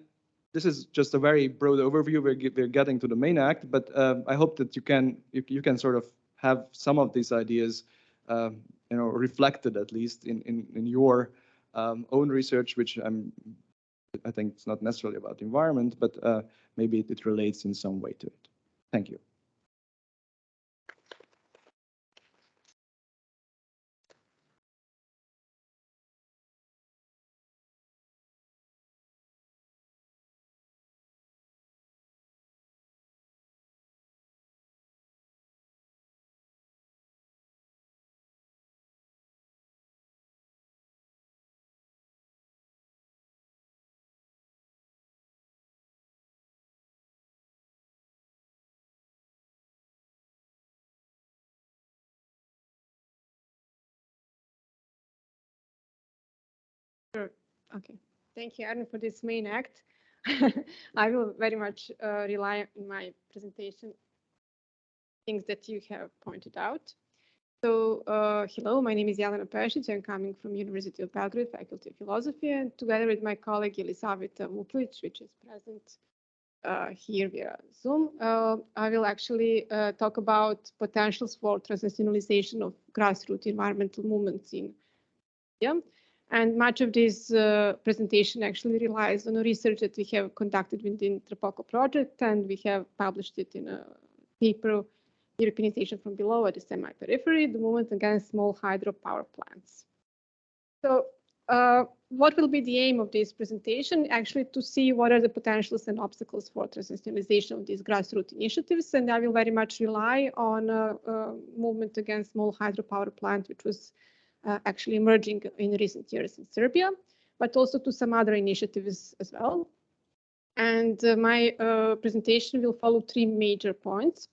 this is just a very broad overview. We're, we're getting to the main act, but um, I hope that you can you, you, can sort of have some of these ideas, um, you know, reflected at least in in, in your um, own research, which I'm I think it's not necessarily about the environment, but uh, maybe it, it relates in some way to it. Thank you. Okay. Thank you, Aaron, for this main act. I will very much uh, rely in my presentation things that you have pointed out. So, uh, hello, my name is Jelena Pešić. I'm coming from University of Belgrade, Faculty of Philosophy, and together with my colleague Elisaveta Muplic, which is present uh, here via Zoom, uh, I will actually uh, talk about potentials for transnationalization of grassroots environmental movements in India. And much of this uh, presentation actually relies on a research that we have conducted within TRPOCO project, and we have published it in a paper, Europeanization from Below at the Semi-Periphery, the movement against small hydropower plants. So uh, what will be the aim of this presentation? Actually, to see what are the potentials and obstacles for transnationalization of these grassroots initiatives, and I will very much rely on a, a movement against small hydropower plant, which was uh, actually emerging in recent years in Serbia, but also to some other initiatives as well. And uh, my uh, presentation will follow three major points.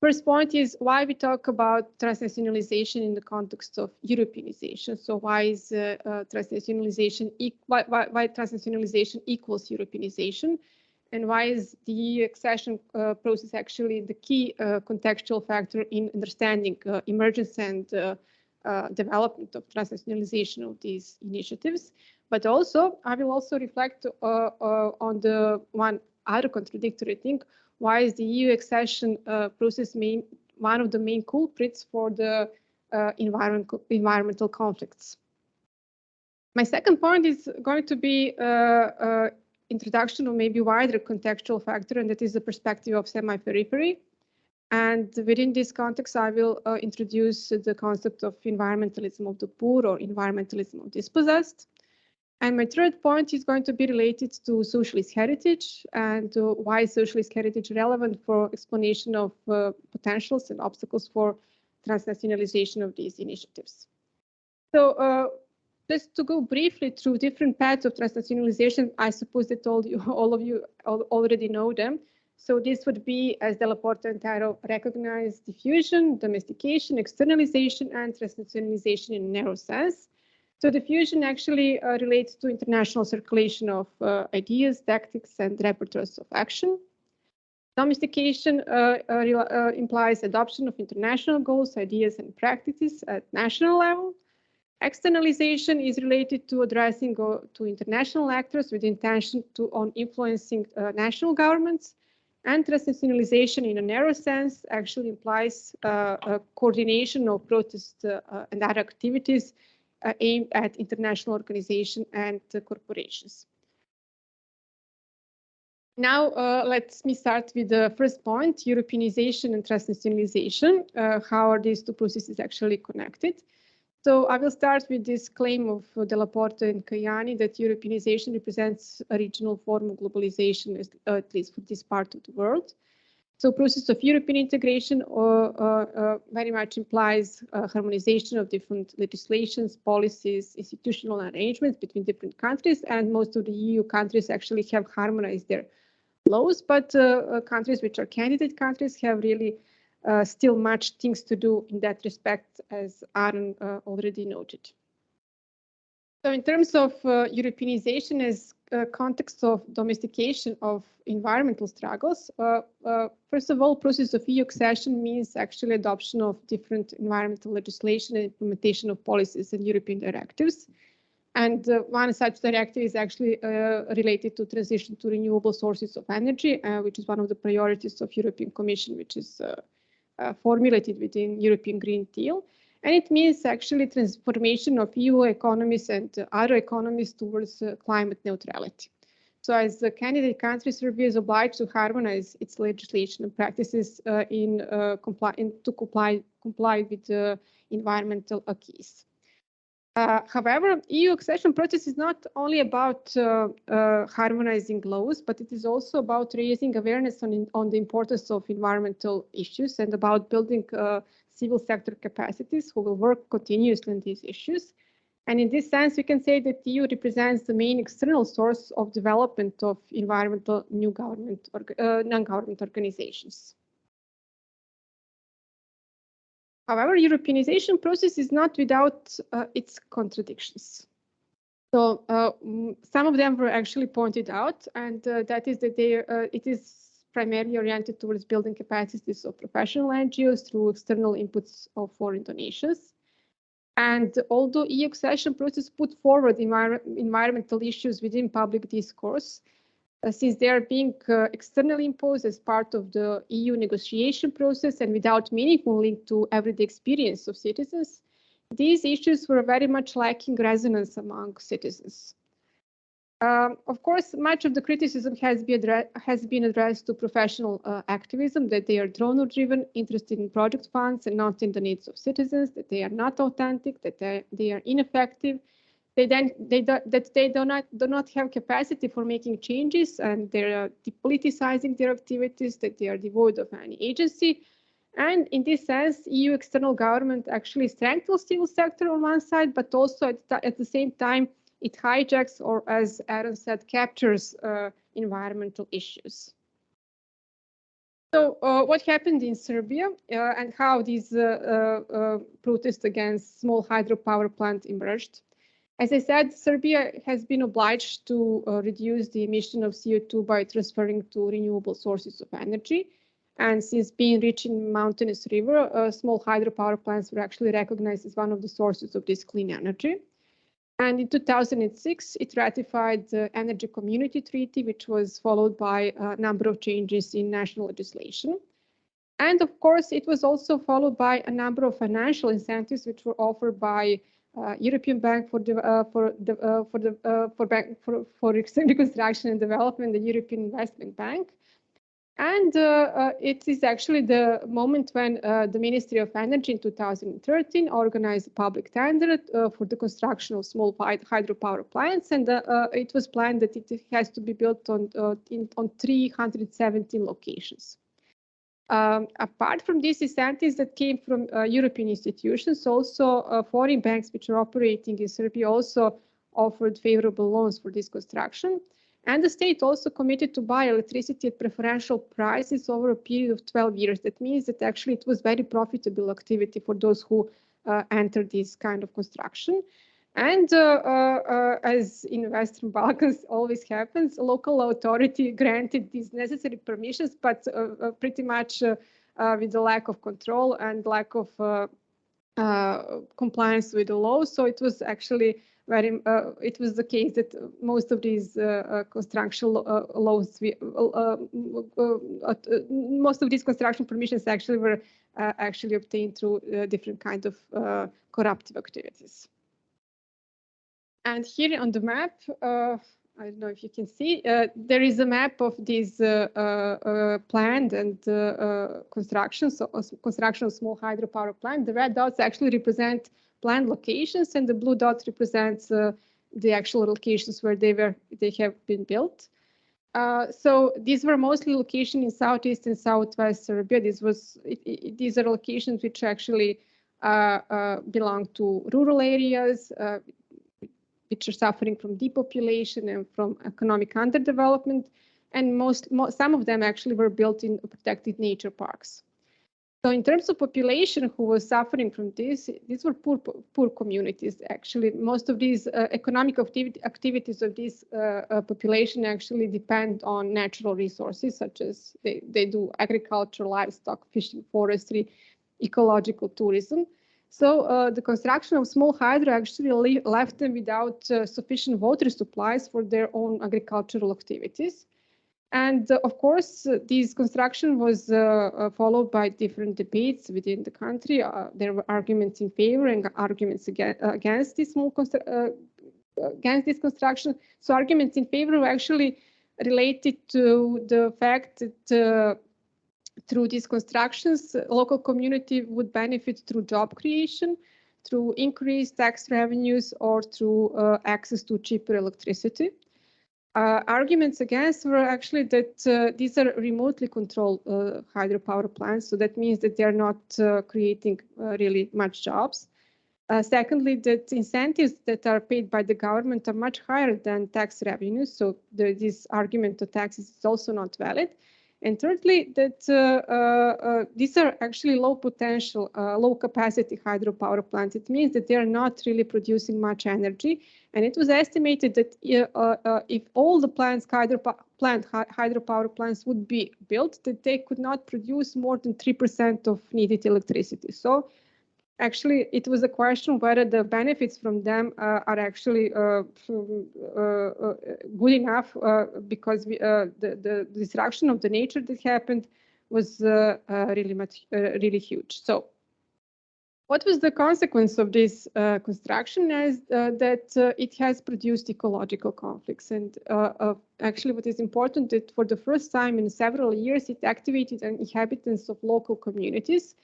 First point is why we talk about transnationalization in the context of Europeanization. So why is uh, uh, transnationalization e why, why, why, transnationalization equals Europeanization, and why is the accession uh, process actually the key uh, contextual factor in understanding uh, emergence and uh, development of transnationalization of these initiatives? But also, I will also reflect on the one other contradictory thing why is the EU accession uh, process main, one of the main culprits for the uh, environmental, environmental conflicts? My second point is going to be uh, uh, introduction of maybe wider contextual factor, and that is the perspective of semi-periphery. And within this context, I will uh, introduce the concept of environmentalism of the poor or environmentalism of dispossessed. And my third point is going to be related to socialist heritage and uh, why is socialist heritage relevant for explanation of uh, potentials and obstacles for transnationalization of these initiatives. So uh, just to go briefly through different paths of transnationalization, I suppose that all, you, all of you already know them. So this would be, as Della Porta and Tarrow recognize, diffusion, domestication, externalization, and transnationalization in a narrow sense. So diffusion actually uh, relates to international circulation of uh, ideas, tactics, and repertoires of action. Domestication uh, uh, uh, implies adoption of international goals, ideas, and practices at national level. Externalization is related to addressing to international actors with intention to on influencing uh, national governments. And transnationalization in a narrow sense actually implies a coordination of protest and other activities uh, aimed at international organizations and uh, corporations. Now, uh, let me start with the first point, Europeanization and transnationalization. Uh, how are these two processes actually connected? So I will start with this claim of uh, Della Porta and Caiani that Europeanization represents a regional form of globalization, at least for this part of the world. So process of European integration uh, uh, uh, very much implies harmonization of different legislations, policies, institutional arrangements between different countries, and most of the EU countries actually have harmonized their laws, but countries which are candidate countries have really uh, still much things to do in that respect, as Aaron uh, already noted. So in terms of uh, Europeanization as uh, context of domestication of environmental struggles, uh, uh, first of all, process of EU accession means actually adoption of different environmental legislation and implementation of policies and European directives. And uh, one such directive is actually uh, related to transition to renewable sources of energy, which is one of the priorities of European Commission, which is formulated within European Green Deal. And it means actually transformation of EU economies and other economies towards uh, climate neutrality. So as the candidate country, Serbia is obliged to harmonize its legislation and practices uh, in, uh, comply, in, to comply, comply with the environmental acquis. Uh, however, EU accession process is not only about uh, uh, harmonizing laws, but it is also about raising awareness on, on the importance of environmental issues and about building civil sector capacities who will work continuously on these issues. And in this sense, we can say that EU represents the main external source of development of environmental new government or uh, non-government organizations. However, Europeanization process is not without uh, its contradictions. So uh, some of them were actually pointed out, and uh, that is that they, uh, it is primarily oriented towards building capacities of professional NGOs through external inputs of foreign donations. And although EU accession process put forward envir environmental issues within public discourse, uh, since they are being uh, externally imposed as part of the EU negotiation process and without meaningful link to everyday experience of citizens, these issues were very much lacking resonance among citizens. Um, of course, much of the criticism has, be has been addressed to professional uh, activism, that they are donor-driven, interested in project funds and not in the needs of citizens, that they are not authentic, that they, they are ineffective, they then they do, that they do not do not have capacity for making changes, and they are depoliticizing their activities, that they are devoid of any agency. And in this sense, EU external government actually strengthens the civil sector on one side, but also at, at the same time it hijacks or, as Aaron said, captures uh, environmental issues. So uh, what happened in Serbia uh, and how these uh, uh, uh, protests against small hydropower plant emerged? As I said, Serbia has been obliged to uh, reduce the emission of CO2 by transferring to renewable sources of energy. And since being rich in mountainous river, uh, small hydropower plants were actually recognized as one of the sources of this clean energy. And in 2006, it ratified the Energy Community Treaty, which was followed by a number of changes in national legislation. And of course, it was also followed by a number of financial incentives, which were offered by European Bank for the uh, for the uh, for the uh, for bank for for reconstruction and development, the European Investment Bank, and uh, uh, it is actually the moment when uh, the Ministry of Energy in 2013 organized a public tender uh, for the construction of small hydropower plants. And uh, uh, it was planned that it has to be built on, in, on 317 locations. Um, apart from these incentives that came from European institutions, also foreign banks which are operating in Serbia also offered favorable loans for this construction. And the state also committed to buy electricity at preferential prices over a period of 12 years. That means that actually it was very profitable activity for those who uh, entered this kind of construction. And uh, uh, uh as in Western Balkans always happens, local authority granted these necessary permissions, but uh, uh, pretty much with the lack of control and lack of compliance with the law. So it was actually very, uh, it was the case that most of these uh, uh construction uh, laws, uh, most of these construction permissions actually were actually obtained through different kinds of corruptive activities. And here on the map, I don't know if you can see, uh, there is a map of these uh, uh, planned and construction, so construction of small hydropower plant. The red dots actually represent planned locations and the blue dots represents uh, the actual locations where they were they have been built. Uh, so these were mostly locations in southeast and southwest Serbia. This was it, it, these are locations which actually uh, uh belong to rural areas, uh, which are suffering from depopulation and from economic underdevelopment. And most, most some of them actually were built in protected nature parks. So in terms of population who was suffering from this, these were poor poor communities. Actually, most of these uh, economic activity, activities of this uh, uh, population actually depend on natural resources, such as they, they do agriculture, livestock, fishing, forestry, ecological tourism. So uh, the construction of small hydro actually left them without uh, sufficient water supplies for their own agricultural activities. And uh, of course, uh, this construction was uh, uh, followed by different debates within the country. There were arguments in favor and arguments against, against this small against this construction. So arguments in favor were actually related to the fact that through these constructions, local community would benefit through job creation, through increased tax revenues, or through access to cheaper electricity. Uh, arguments against were actually that uh, these are remotely controlled uh, hydropower plants, so that means that they're not uh, creating uh, really much jobs. Uh, secondly, that incentives that are paid by the government are much higher than tax revenues, so the, this argument of taxes is also not valid. And thirdly, that uh, uh, uh, these are actually low potential, low capacity hydropower plants. It means that they are not really producing much energy and it was estimated that uh, uh, if all the plants, hydro plant, hydropower plants would be built, that they could not produce more than 3% of needed electricity. So actually, it was a question whether the benefits from them uh, are actually uh, uh, uh good enough because we, the, the destruction of the nature that happened was really much, really huge. So what was the consequence of this uh, construction is uh, that uh, it has produced ecological conflicts. And uh, actually what is important that for the first time in several years, it activated an inhabitants of local communities,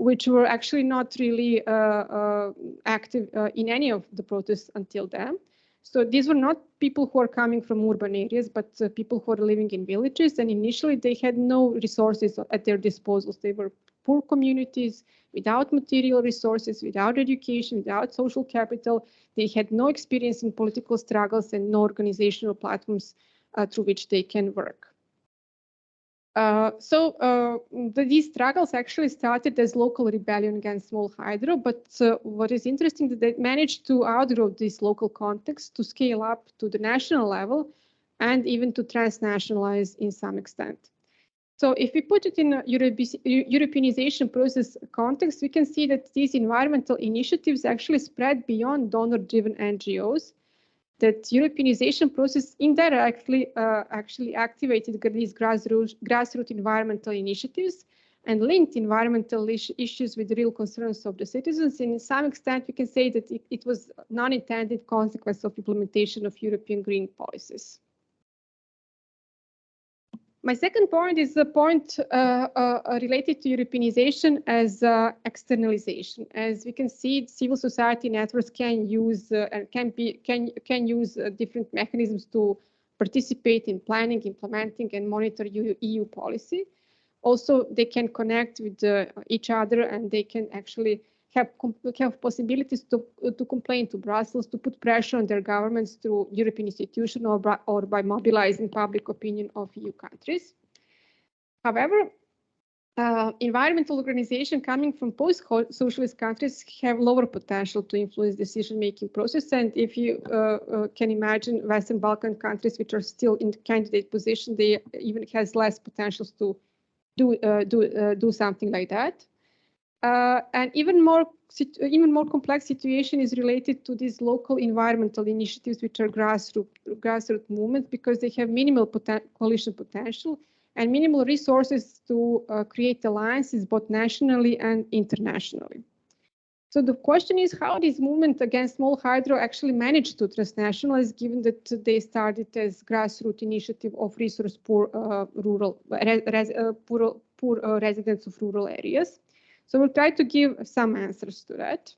which were actually not really uh, uh, active in any of the protests until then. So these were not people who are coming from urban areas, but uh, people who are living in villages. And initially, they had no resources at their disposal. They were poor communities without material resources, without education, without social capital. They had no experience in political struggles and no organizational platforms uh, through which they can work. Uh, so uh, the, these struggles actually started as local rebellion against small hydro, but uh, what is interesting that they managed to outgrow this local context to scale up to the national level and even to transnationalize in some extent. So if we put it in a Europe Europeanization process context, we can see that these environmental initiatives actually spread beyond donor-driven NGOs that Europeanization process indirectly uh, actually activated these grassroots, grassroots environmental initiatives and linked environmental issues with real concerns of the citizens. And in some extent, we can say that it, it was non-intended consequence of implementation of European green policies. My second point is the point uh, uh, related to Europeanization as uh, externalization. As we can see, civil society networks can use uh, and can be can can use uh, different mechanisms to participate in planning, implementing, and monitor EU, EU policy. Also, they can connect with uh, each other, and they can actually have, have possibilities to, to complain to Brussels, to put pressure on their governments through European institutions or, by, or by mobilizing public opinion of EU countries. However, uh, environmental organizations coming from post-socialist countries have lower potential to influence decision-making process. And if you uh, uh, can imagine Western Balkan countries, which are still in candidate position, they even has less potentials to do uh, do uh, do something like that. Uh, and even more even more complex situation is related to these local environmental initiatives, which are grassroots grassroots movements, because they have minimal poten coalition potential and minimal resources to uh, create alliances both nationally and internationally. So the question is how this movement against small hydro actually managed to transnationalize, given that they started as grassroots initiative of resource poor uh, rural res, uh, poor, poor uh, residents of rural areas. So we'll try to give some answers to that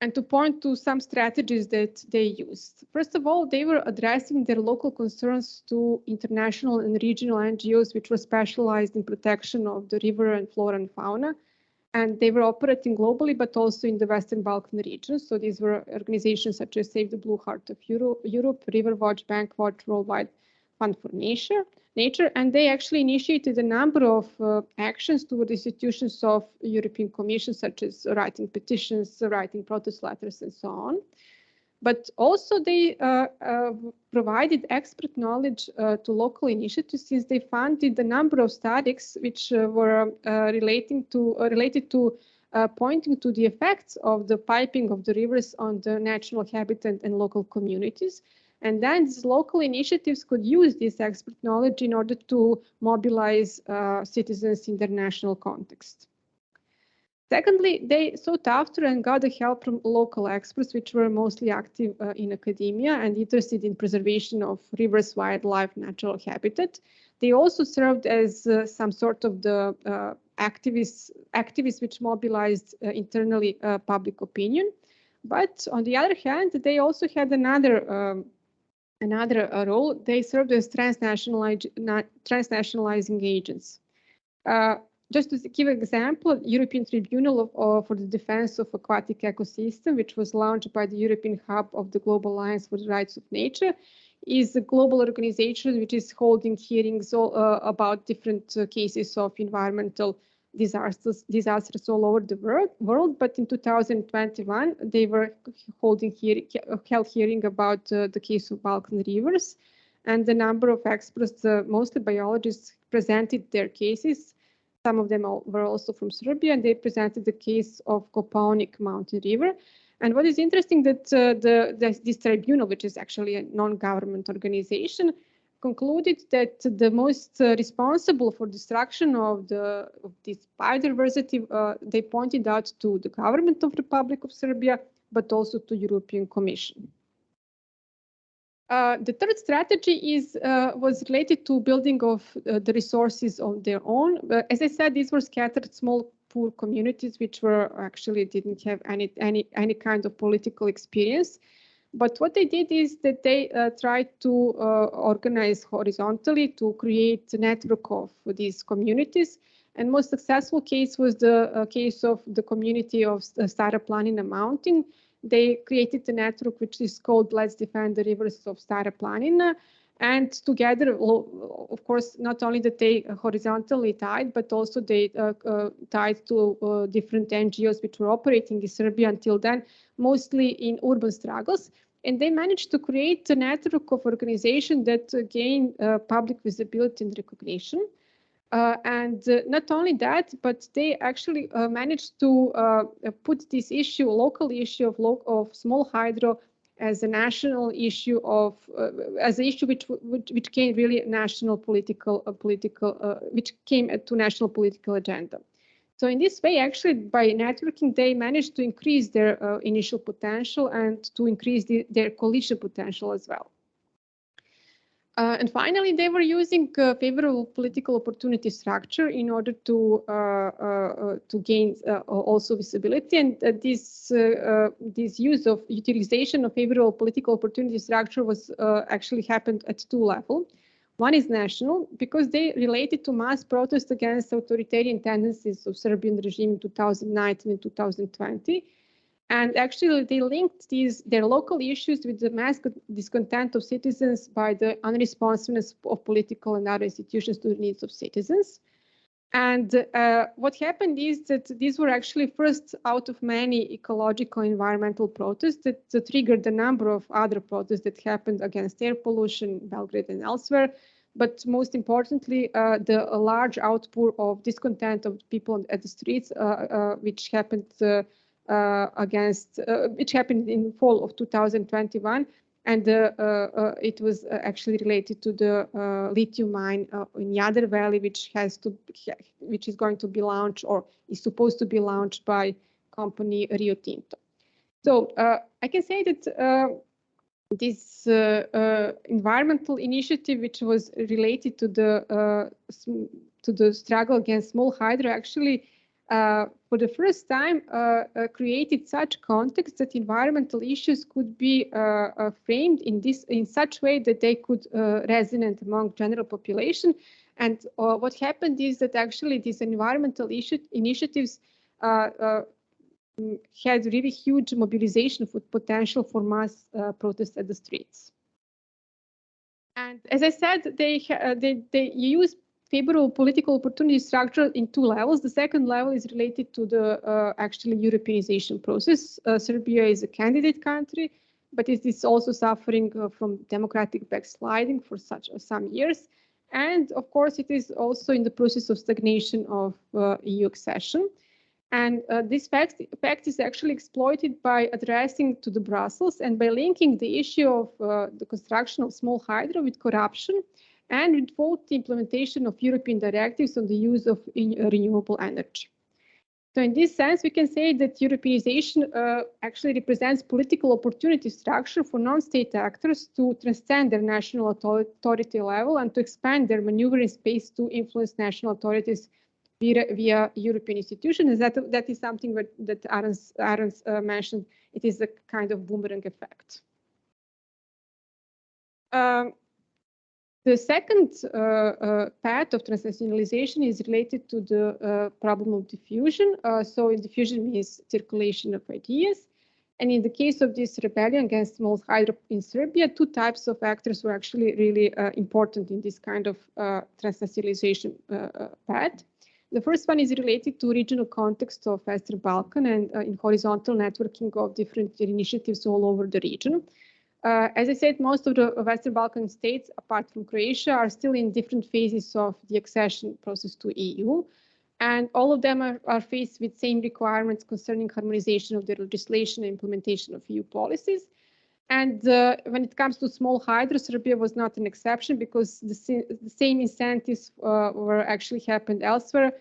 and to point to some strategies that they used. First of all, they were addressing their local concerns to international and regional NGOs, which were specialized in protection of the river and flora and fauna. And they were operating globally, but also in the Western Balkan region. So these were organizations such as Save the Blue Heart of Euro Europe, Riverwatch, Bankwatch, Worldwide Fund for Nature, nature, and they actually initiated a number of uh, actions toward institutions of European Commission, such as writing petitions, writing protest letters, and so on. But also they uh, uh, provided expert knowledge uh, to local initiatives since they funded a number of studies which uh, were uh, relating to related to pointing to the effects of the piping of the rivers on the natural habitat and local communities and then these local initiatives could use this expert knowledge in order to mobilize uh, citizens in their national context. Secondly, they sought after and got the help from local experts, which were mostly active uh, in academia and interested in preservation of rivers, wildlife, natural habitat. They also served as uh, some sort of the uh, activists, activists which mobilized uh, internally uh, public opinion. But on the other hand, they also had another um, another role, they served as transnationalizing agents. Uh, just to give an example, European Tribunal of, uh, for the Defense of Aquatic Ecosystem, which was launched by the European Hub of the Global Alliance for the Rights of Nature, is a global organization which is holding hearings all, uh, about different uh, cases of environmental disasters, disasters all over the world, world. But in 2021, they were holding hearing, held hearing about uh, the case of Balkan rivers, and the number of experts, uh, mostly biologists, presented their cases. Some of them all, were also from Serbia, and they presented the case of Kopaonik Mountain River. And what is interesting that uh, the, the, this tribunal, which is actually a non-government organization, concluded that the most uh, responsible for destruction of the of this biodiversity, uh, they pointed out to the government of the Republic of Serbia, but also to European Commission. Uh, the third strategy is uh, was related to building of uh, the resources on their own. as I said, these were scattered small poor communities which were actually didn't have any any any kind of political experience. But what they did is that they uh, tried to uh, organize horizontally to create a network of these communities. And most successful case was the uh, case of the community of uh, Stara Planina Mountain. They created a network which is called Let's Defend the Rivers of Stara Planina. And together, of course, not only that they horizontally tied, but also they uh, uh, tied to uh, different NGOs which were operating in Serbia until then, mostly in urban struggles. And they managed to create a network of organizations that gain public visibility and recognition. Uh, and uh, not only that, but they actually uh, managed to put this issue, local issue of, lo of small hydro as a national issue of uh, as an issue which which, which came really national political uh, political uh, which came to national political agenda. So in this way, actually, by networking, they managed to increase their initial potential and to increase the, their coalition potential as well. Uh, and finally, they were using uh, favorable political opportunity structure in order to uh, uh, uh to gain uh, also visibility. And this this use of utilization of favorable political opportunity structure was actually happened at two levels. One is national because they related to mass protests against authoritarian tendencies of Serbian regime in 2019 and 2020 and actually, they linked these their local issues with the mass discontent of citizens by the unresponsiveness of political and other institutions to the needs of citizens. And uh, what happened is that these were actually first out of many ecological environmental protests that, that triggered a number of other protests that happened against air pollution Belgrade and elsewhere. But most importantly, uh, the large outpour of discontent of people at the streets, uh, uh which happened uh, against, uh, which happened in fall of 2021. And uh, it was actually related to the lithium mine in Jadar Valley, which has to, which is going to be launched or is supposed to be launched by company Rio Tinto. So I can say that this uh, uh, environmental initiative, which was related to the uh, to the struggle against small hydro, actually uh, for the first time uh, uh, created such context that environmental issues could be framed in this in such way that they could resonate among general population. And what happened is that actually these environmental issue, initiatives mm, had really huge mobilization potential for mass uh, protests at the streets. And as I said, they uh, they they use favorable political opportunity structure in two levels. The second level is related to the uh, actually Europeanization process. Uh, Serbia is a candidate country, but it is also suffering uh, from democratic backsliding for such uh, some years. And of course, it is also in the process of stagnation of uh, EU accession. And uh, this fact, fact, is actually exploited by addressing to the Brussels and by linking the issue of the construction of small hydro with corruption and both the implementation of European directives on the use of renewable energy. So in this sense, we can say that Europeanization uh, actually represents political opportunity structure for non-state actors to transcend their national authority level and to expand their maneuvering space to influence national authorities via, via European institutions. That, that is something that, that Aron's, Aron's uh, mentioned. It is a kind of boomerang effect. Um, the second uh, uh, path of transnationalization is related to the uh, problem of diffusion. Uh, so diffusion means circulation of ideas. And in the case of this rebellion against small hydro in Serbia, two types of actors were actually really uh, important in this kind of uh, transnationalization path. The first one is related to regional context of Western Balkan and in horizontal networking of different initiatives all over the region. Uh, as I said, most of the Western Balkan states, apart from Croatia, are still in different phases of the accession process to EU. And all of them are, are faced with same requirements concerning harmonization of their legislation and implementation of EU policies. And uh, when it comes to small hydro, Serbia was not an exception because the, the same incentives uh, were actually happened elsewhere,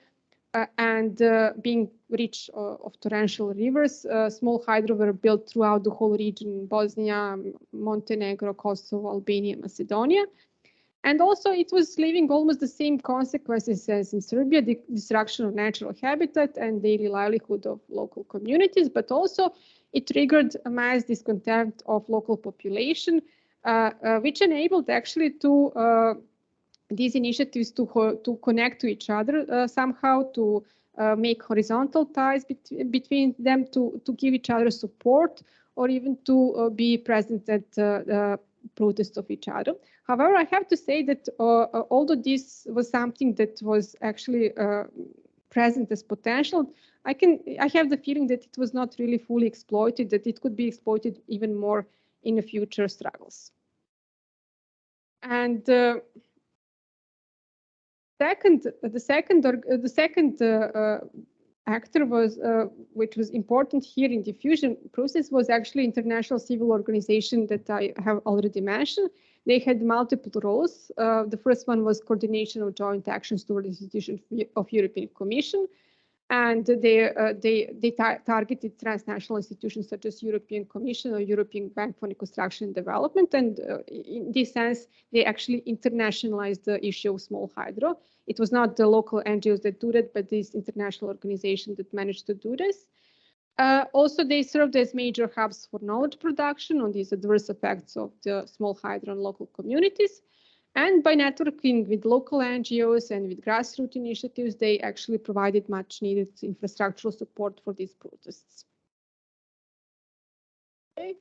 and uh, being rich uh, of torrential rivers, small hydro were built throughout the whole region, Bosnia, Montenegro, Kosovo, Albania, Macedonia. And also it was leaving almost the same consequences as in Serbia, the destruction of natural habitat and daily livelihood of local communities, but also it triggered a mass discontent of local population, uh, uh, which enabled actually to uh, these initiatives to, to connect to each other uh, somehow, to uh, make horizontal ties bet between them, to, to give each other support, or even to uh, be present at the protests of each other. However, I have to say that uh, although this was something that was actually present as potential, I can I have the feeling that it was not really fully exploited, that it could be exploited even more in the future struggles. And uh, second, the second, the second uh, uh, actor was, uh, which was important here in diffusion process, was actually international civil organization that I have already mentioned. They had multiple roles. Uh, the first one was coordination of joint actions toward the institution of European Commission and they uh, they they tar targeted transnational institutions such as European Commission or European Bank for Reconstruction and Development. And uh, in this sense, they actually internationalized the issue of small hydro. It was not the local NGOs that do that, but this international organization that managed to do this. Uh, also, they served as major hubs for knowledge production on these adverse effects of the small hydro on local communities. And by networking with local NGOs and with grassroots initiatives, they actually provided much needed infrastructural support for these protests. Okay.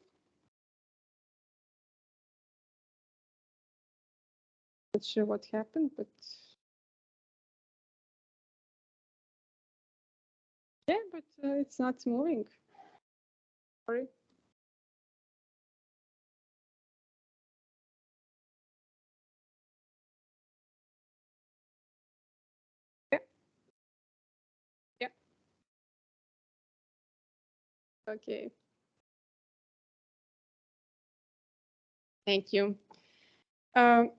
Not sure what happened, but yeah, but uh, it's not moving. Sorry. Okay. Thank you. Um,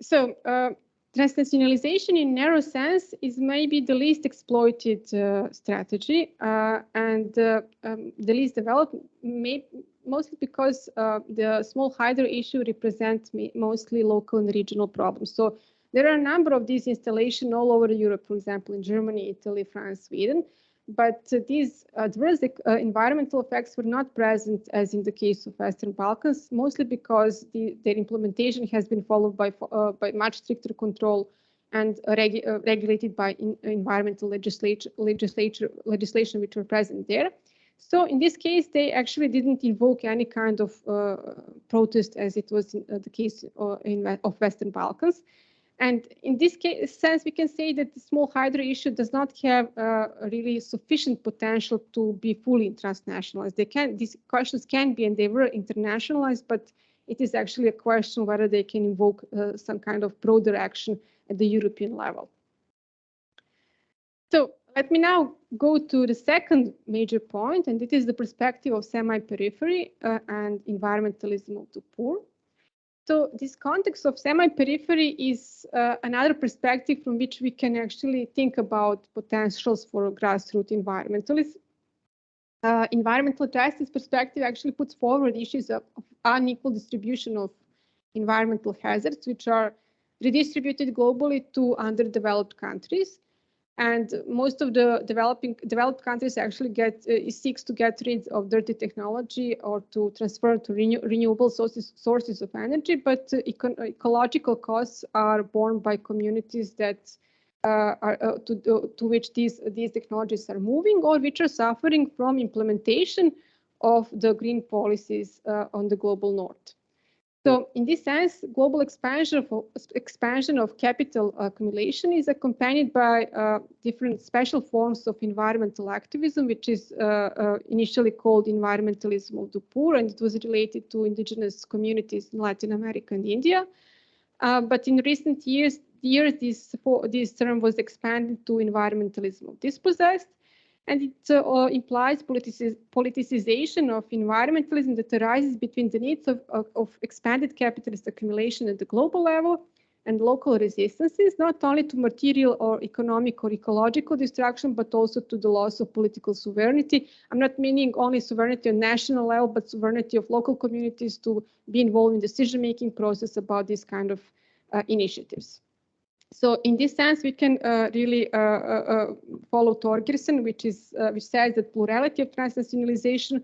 so uh, transnationalization in narrow sense is maybe the least exploited uh, strategy uh, and uh, um, the least developed, may, mostly because uh, the small hydro issue represents mostly local and regional problems. So there are a number of these installations all over Europe, for example, in Germany, Italy, France, Sweden, but uh, these adverse uh, environmental effects were not present as in the case of Western Balkans, mostly because the, their implementation has been followed by, uh, by much stricter control and regu uh, regulated by environmental legislature, legislature, legislation which were present there. So in this case, they actually didn't invoke any kind of uh, protest as it was in, uh, the case in, of Western Balkans. And in this case, sense, we can say that the small hydro issue does not have uh, really sufficient potential to be fully transnationalized. They can, these questions can be and they were internationalized, but it is actually a question whether they can invoke uh, some kind of broader action at the European level. So let me now go to the second major point, and it is the perspective of semi-periphery uh, and environmentalism of the poor. So this context of semi-periphery is uh, another perspective from which we can actually think about potentials for grassroots environmentalism. Uh, environmental justice perspective actually puts forward issues of, of, unequal distribution of environmental hazards, which are redistributed globally to underdeveloped countries and most of the developing developed countries actually get uh, seeks to get rid of dirty technology or to transfer to renew, renewable sources sources of energy but uh, eco ecological costs are borne by communities that uh, are uh, to, to which these these technologies are moving or which are suffering from implementation of the green policies uh, on the global north so in this sense, global expansion of, expansion of capital accumulation is accompanied by uh, different special forms of environmental activism, which is uh, uh, initially called environmentalism of the poor, and it was related to indigenous communities in Latin America and India. Uh, but in recent years, years this, this term was expanded to environmentalism of dispossessed, and it uh, implies politici politicization of environmentalism that arises between the needs of, of, of, expanded capitalist accumulation at the global level and local resistances, not only to material or economic or ecological destruction, but also to the loss of political sovereignty. I'm not meaning only sovereignty on national level, but sovereignty of local communities to be involved in decision-making process about these kind of uh, initiatives. So in this sense, we can uh, really uh, uh, uh follow Torgerson, which is uh, which says that plurality of transnationalization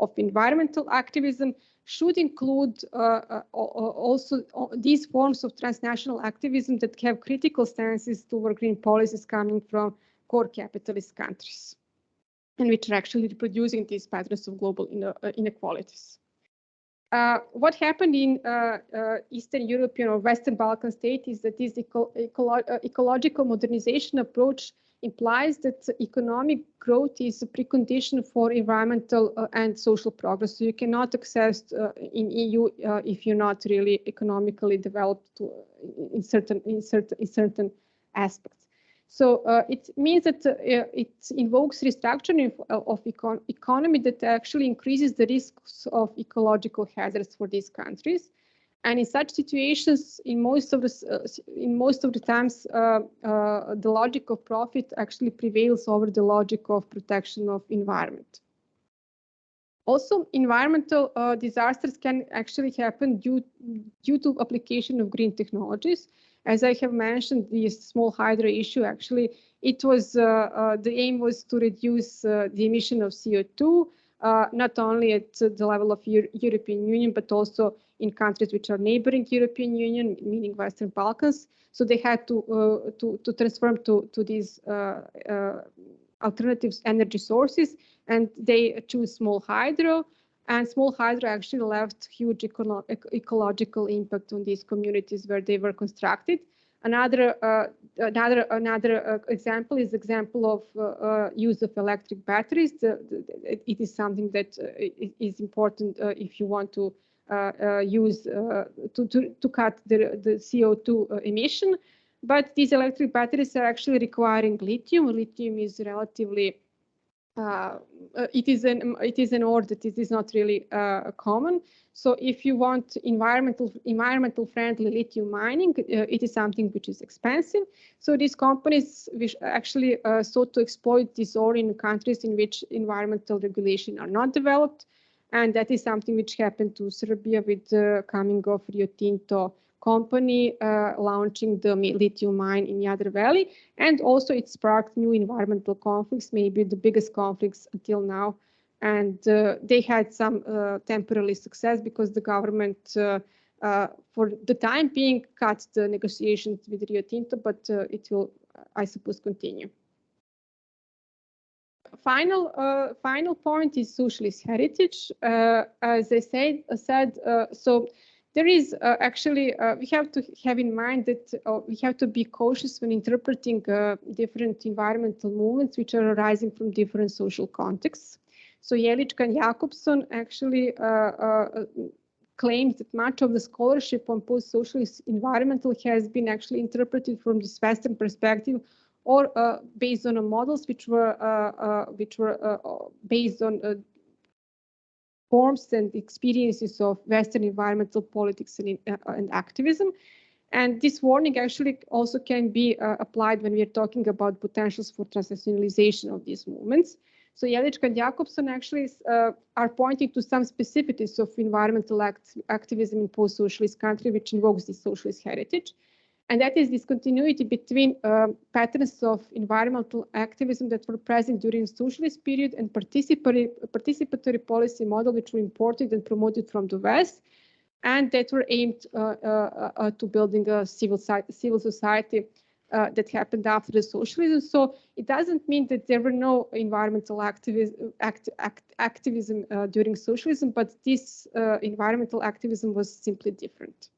of environmental activism should include uh, also these forms of transnational activism that have critical stances toward green policies coming from core capitalist countries and which are actually reproducing these patterns of global inequalities. Uh, what happened in uh, uh, Eastern European or Western Balkan state is that this eco ecolo uh, ecological modernization approach implies that economic growth is a precondition for environmental uh, and social progress. So you cannot access uh, in EU if you're not really economically developed in certain in certain in certain aspects. So uh, it means that uh, it invokes restructuring of, of econ economy that actually increases the risks of ecological hazards for these countries. And in such situations, in most of the uh, in most of the times, uh, uh, the logic of profit actually prevails over the logic of protection of environment. Also, environmental uh, disasters can actually happen due due to application of green technologies. As I have mentioned, the small hydro issue, actually, it was uh, uh, the aim was to reduce uh, the emission of CO2, not only at the level of Euro European Union, but also in countries which are neighboring European Union, meaning Western Balkans. So they had to to, to transform to to these alternatives energy sources, and they choose small hydro. And small hydro actually left huge eco ecological impact on these communities where they were constructed. Another uh, another another uh, example is example of uh, uh use of electric batteries. The, the, it is something that uh, is important uh, if you want to use to, to to cut the the CO2 emission. But these electric batteries are actually requiring lithium. Lithium is relatively uh, uh, it is an it is an ore that it is not really uh, common. So if you want environmental environmental friendly lithium mining, uh, it is something which is expensive. So these companies which actually uh, sought to exploit this ore in countries in which environmental regulation are not developed, and that is something which happened to Serbia with the coming of Rio Tinto company uh, launching the lithium mine in Jadar Valley. And also it sparked new environmental conflicts, maybe the biggest conflicts until now. And uh, they had some uh, temporary success because the government, uh, uh, for the time being, cut the negotiations with Rio Tinto, but uh, it will, I suppose, continue. Final, final point is socialist heritage. as I said, said so there is uh, actually, uh, we have to have in mind that uh, we have to be cautious when interpreting uh, different environmental movements which are arising from different social contexts. So Jehlička and Jacobsson actually uh, uh, claims that much of the scholarship on post-socialist environmental has been actually interpreted from this Western perspective or based on models which were which were based on forms and experiences of Western environmental politics and, uh, and activism. And this warning actually also can be uh, applied when we are talking about potentials for transnationalization of these movements. So Jehlička and Jacobsson actually uh, are pointing to some specificities of environmental act activism in post-socialist country, which invokes this socialist heritage. And that is this continuity between uh, patterns of environmental activism that were present during socialist period and participatory, participatory policy model which were imported and promoted from the West and that were aimed uh, uh, uh to building a civil, civil society uh, that happened after the socialism. So it doesn't mean that there were no environmental activism, act, act, activism uh, during socialism, but this environmental activism was simply different.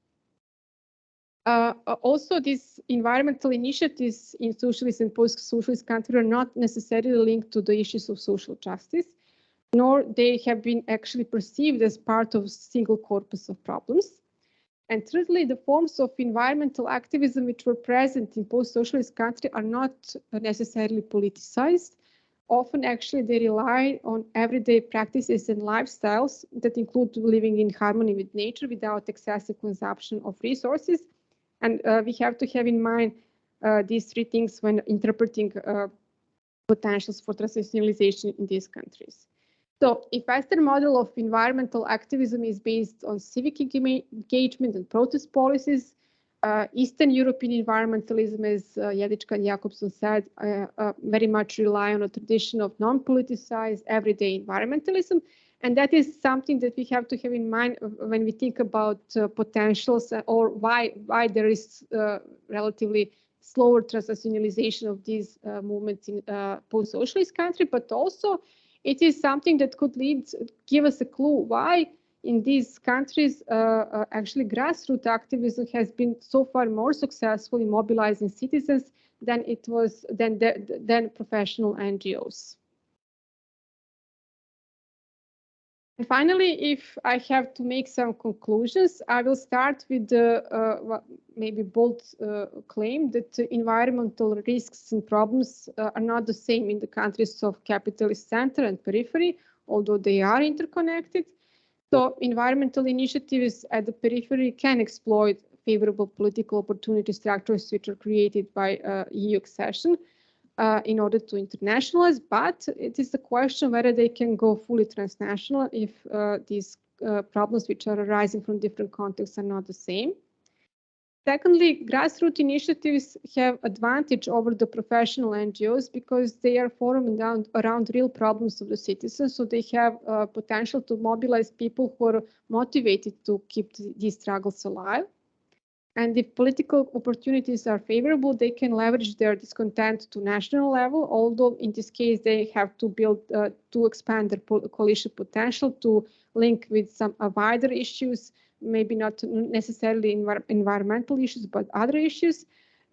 Uh, also, these environmental initiatives in socialist and post-socialist countries are not necessarily linked to the issues of social justice, nor they have been actually perceived as part of a single corpus of problems. And thirdly, the forms of environmental activism which were present in post-socialist countries are not necessarily politicized. Often, actually, they rely on everyday practices and lifestyles that include living in harmony with nature without excessive consumption of resources and uh, we have to have in mind uh, these three things when interpreting uh, potentials for transnationalization in these countries. So if Western model of environmental activism is based on civic engagement and protest policies, uh, Eastern European environmentalism, as uh, Jehlička and Jacobsson said, uh, uh, very much rely on a tradition of non-politicized everyday environmentalism. And that is something that we have to have in mind when we think about uh, potentials or why, why there is uh, relatively slower transnationalization of these uh, movements in uh, post-socialist country, but also it is something that could lead, give us a clue why in these countries, uh, uh, actually grassroots activism has been so far more successful in mobilizing citizens than it was than than professional NGOs. Finally, if I have to make some conclusions, I will start with the uh, maybe bold uh, claim that environmental risks and problems uh, are not the same in the countries of capitalist center and periphery, although they are interconnected. So environmental initiatives at the periphery can exploit favorable political opportunity structures which are created by uh, EU accession uh, in order to internationalize, but it is the question whether they can go fully transnational if uh, these uh, problems which are arising from different contexts are not the same. Secondly, grassroots initiatives have advantage over the professional NGOs because they are formed around, around real problems of the citizens. So they have uh, potential to mobilize people who are motivated to keep these struggles alive. And if political opportunities are favorable, they can leverage their discontent to national level, although in this case, they have to build, uh, to expand their coalition potential to link with some uh, wider issues, maybe not necessarily envir environmental issues, but other issues.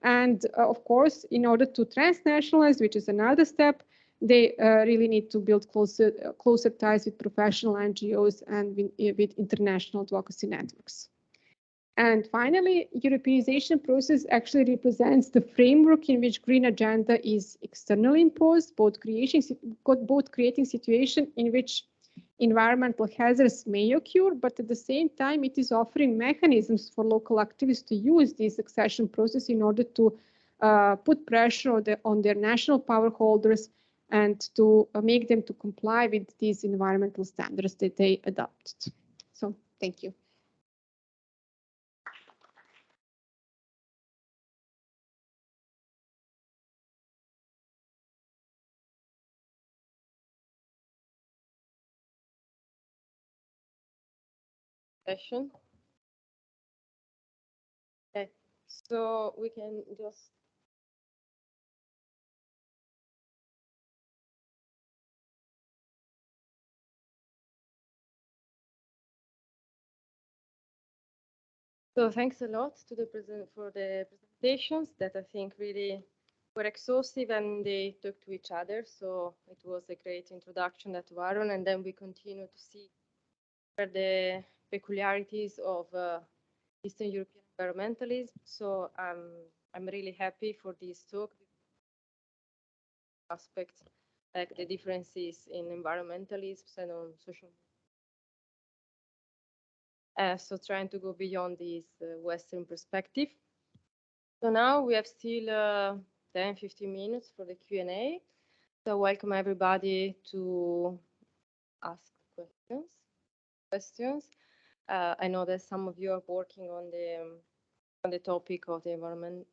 And uh, of course, in order to transnationalize, which is another step, they uh, really need to build closer, uh, closer ties with professional NGOs and with, with international advocacy networks. And finally, Europeanization process actually represents the framework in which green agenda is externally imposed, both creating, both creating situation in which environmental hazards may occur, but at the same time, it is offering mechanisms for local activists to use this accession process in order to uh, put pressure on, the, on, their national power holders and to uh, make them to comply with these environmental standards that they adopted. So thank you. Session. Okay, so we can just So thanks a lot to the present for the presentations that I think really were exhaustive and they talk to each other. So it was a great introduction to Aron, and then we continue to see where the peculiarities of uh, Eastern European environmentalism. So um, I'm really happy for this talk. Aspects like the differences in environmentalism and on social. Uh, so trying to go beyond this uh, Western perspective. So now we have still uh, 10, 15 minutes for the Q&A. So welcome everybody to ask questions. Questions. Uh, I know that some of you are working on the um, on the topic of the environment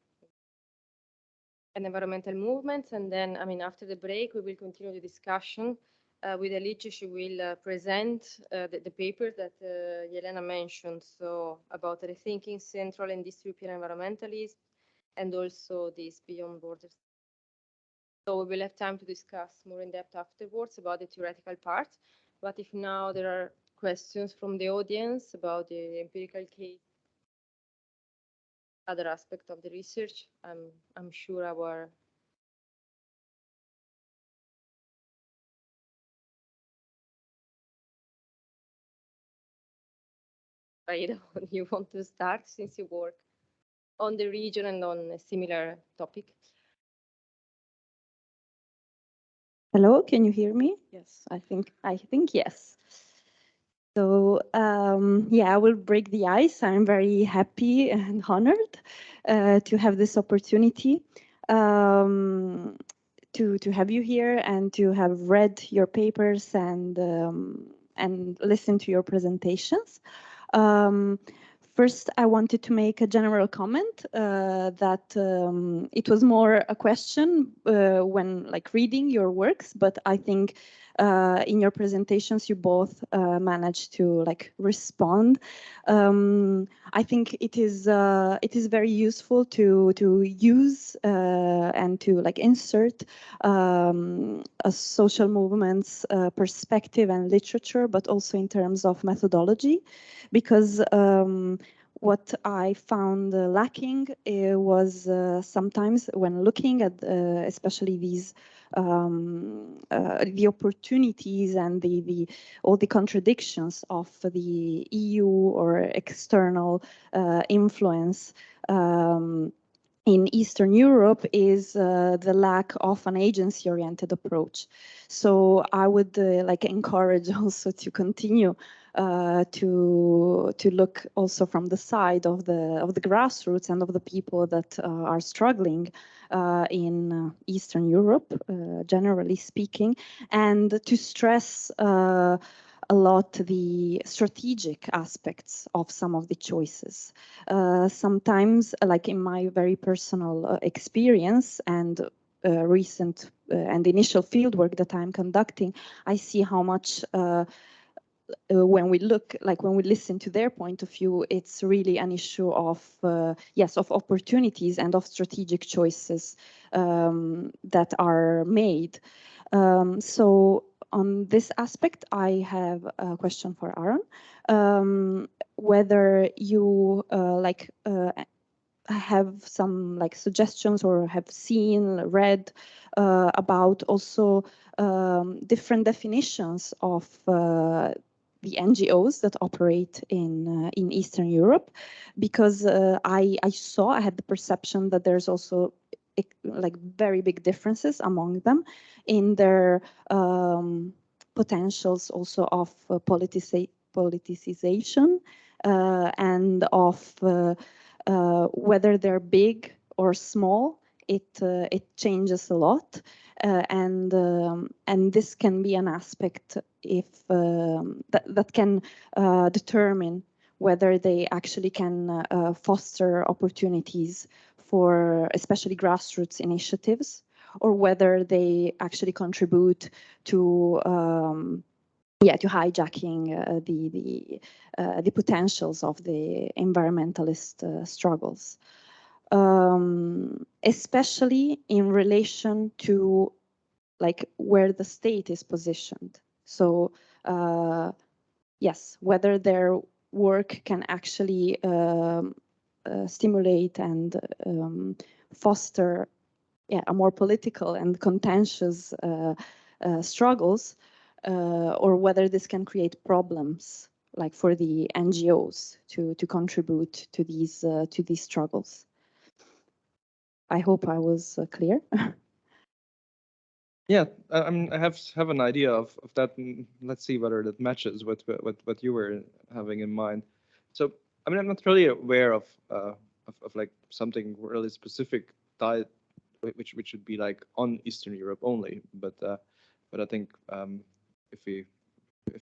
and environmental movements, and then I mean after the break we will continue the discussion uh, with Alice. She will uh, present uh, the, the paper that uh, Yelena mentioned, so about rethinking Central and East environmentalism, and also this beyond borders. So we will have time to discuss more in depth afterwards about the theoretical part. But if now there are questions from the audience about the empirical case, other aspect of the research. I'm, I'm sure our you want to start since you work on the region and on a similar topic. Hello, can you hear me? Yes, I think I think yes. So um, yeah, I will break the ice. I'm very happy and honored uh, to have this opportunity um, to to have you here and to have read your papers and um, and listen to your presentations. Um, first, I wanted to make a general comment uh, that um, it was more a question uh, when like reading your works, but I think uh, in your presentations, you both uh, managed to like respond. Um, I think it is uh, it is very useful to to use uh, and to like insert um, a social movements uh, perspective and literature, but also in terms of methodology, because um, what I found uh, lacking uh, was uh, sometimes when looking at uh, especially these um, the opportunities and the, the all the contradictions of the EU or external influence um, in Eastern Europe is uh, the lack of an agency-oriented approach. So I would uh, like encourage also to continue uh, to to look also from the side of the of the grassroots and of the people that uh, are struggling uh, in uh, Eastern Europe, uh, generally speaking, and to stress uh, a lot the strategic aspects of some of the choices. sometimes, like in my very personal experience and uh, recent uh, and initial fieldwork that I'm conducting, I see how much uh, when we look, like when we listen to their point of view, it's really an issue of, uh, yes, of opportunities and of strategic choices um, that are made. Um, so on this aspect, I have a question for Aron. Um, whether you uh, like uh, have some like suggestions or have seen, read uh, about also um, different definitions of uh, the NGOs that operate in uh, in Eastern Europe, because uh, I I saw I had the perception that there's also like very big differences among them in their um, potentials also of uh, politicization uh, and of uh, uh, whether they're big or small. It uh, it changes a lot. Uh, and um, and this can be an aspect if um, that that can uh, determine whether they actually can uh, foster opportunities for especially grassroots initiatives or whether they actually contribute to um, yeah to hijacking uh, the the uh, the potentials of the environmentalist uh, struggles um, especially in relation to like where the state is positioned. So uh, yes, whether their work can actually um, uh, stimulate and um, foster yeah, a more political and contentious uh, struggles, or whether this can create problems like for the NGOs to to contribute to these uh, to these struggles. I hope I was uh, clear. yeah, I, I, mean, I have have an idea of, of that. let's see whether that matches with what what you were having in mind. So, I mean, I'm not really aware of uh, of, of like something really specific diet, which which should be like on Eastern Europe only. But uh, but I think um, if we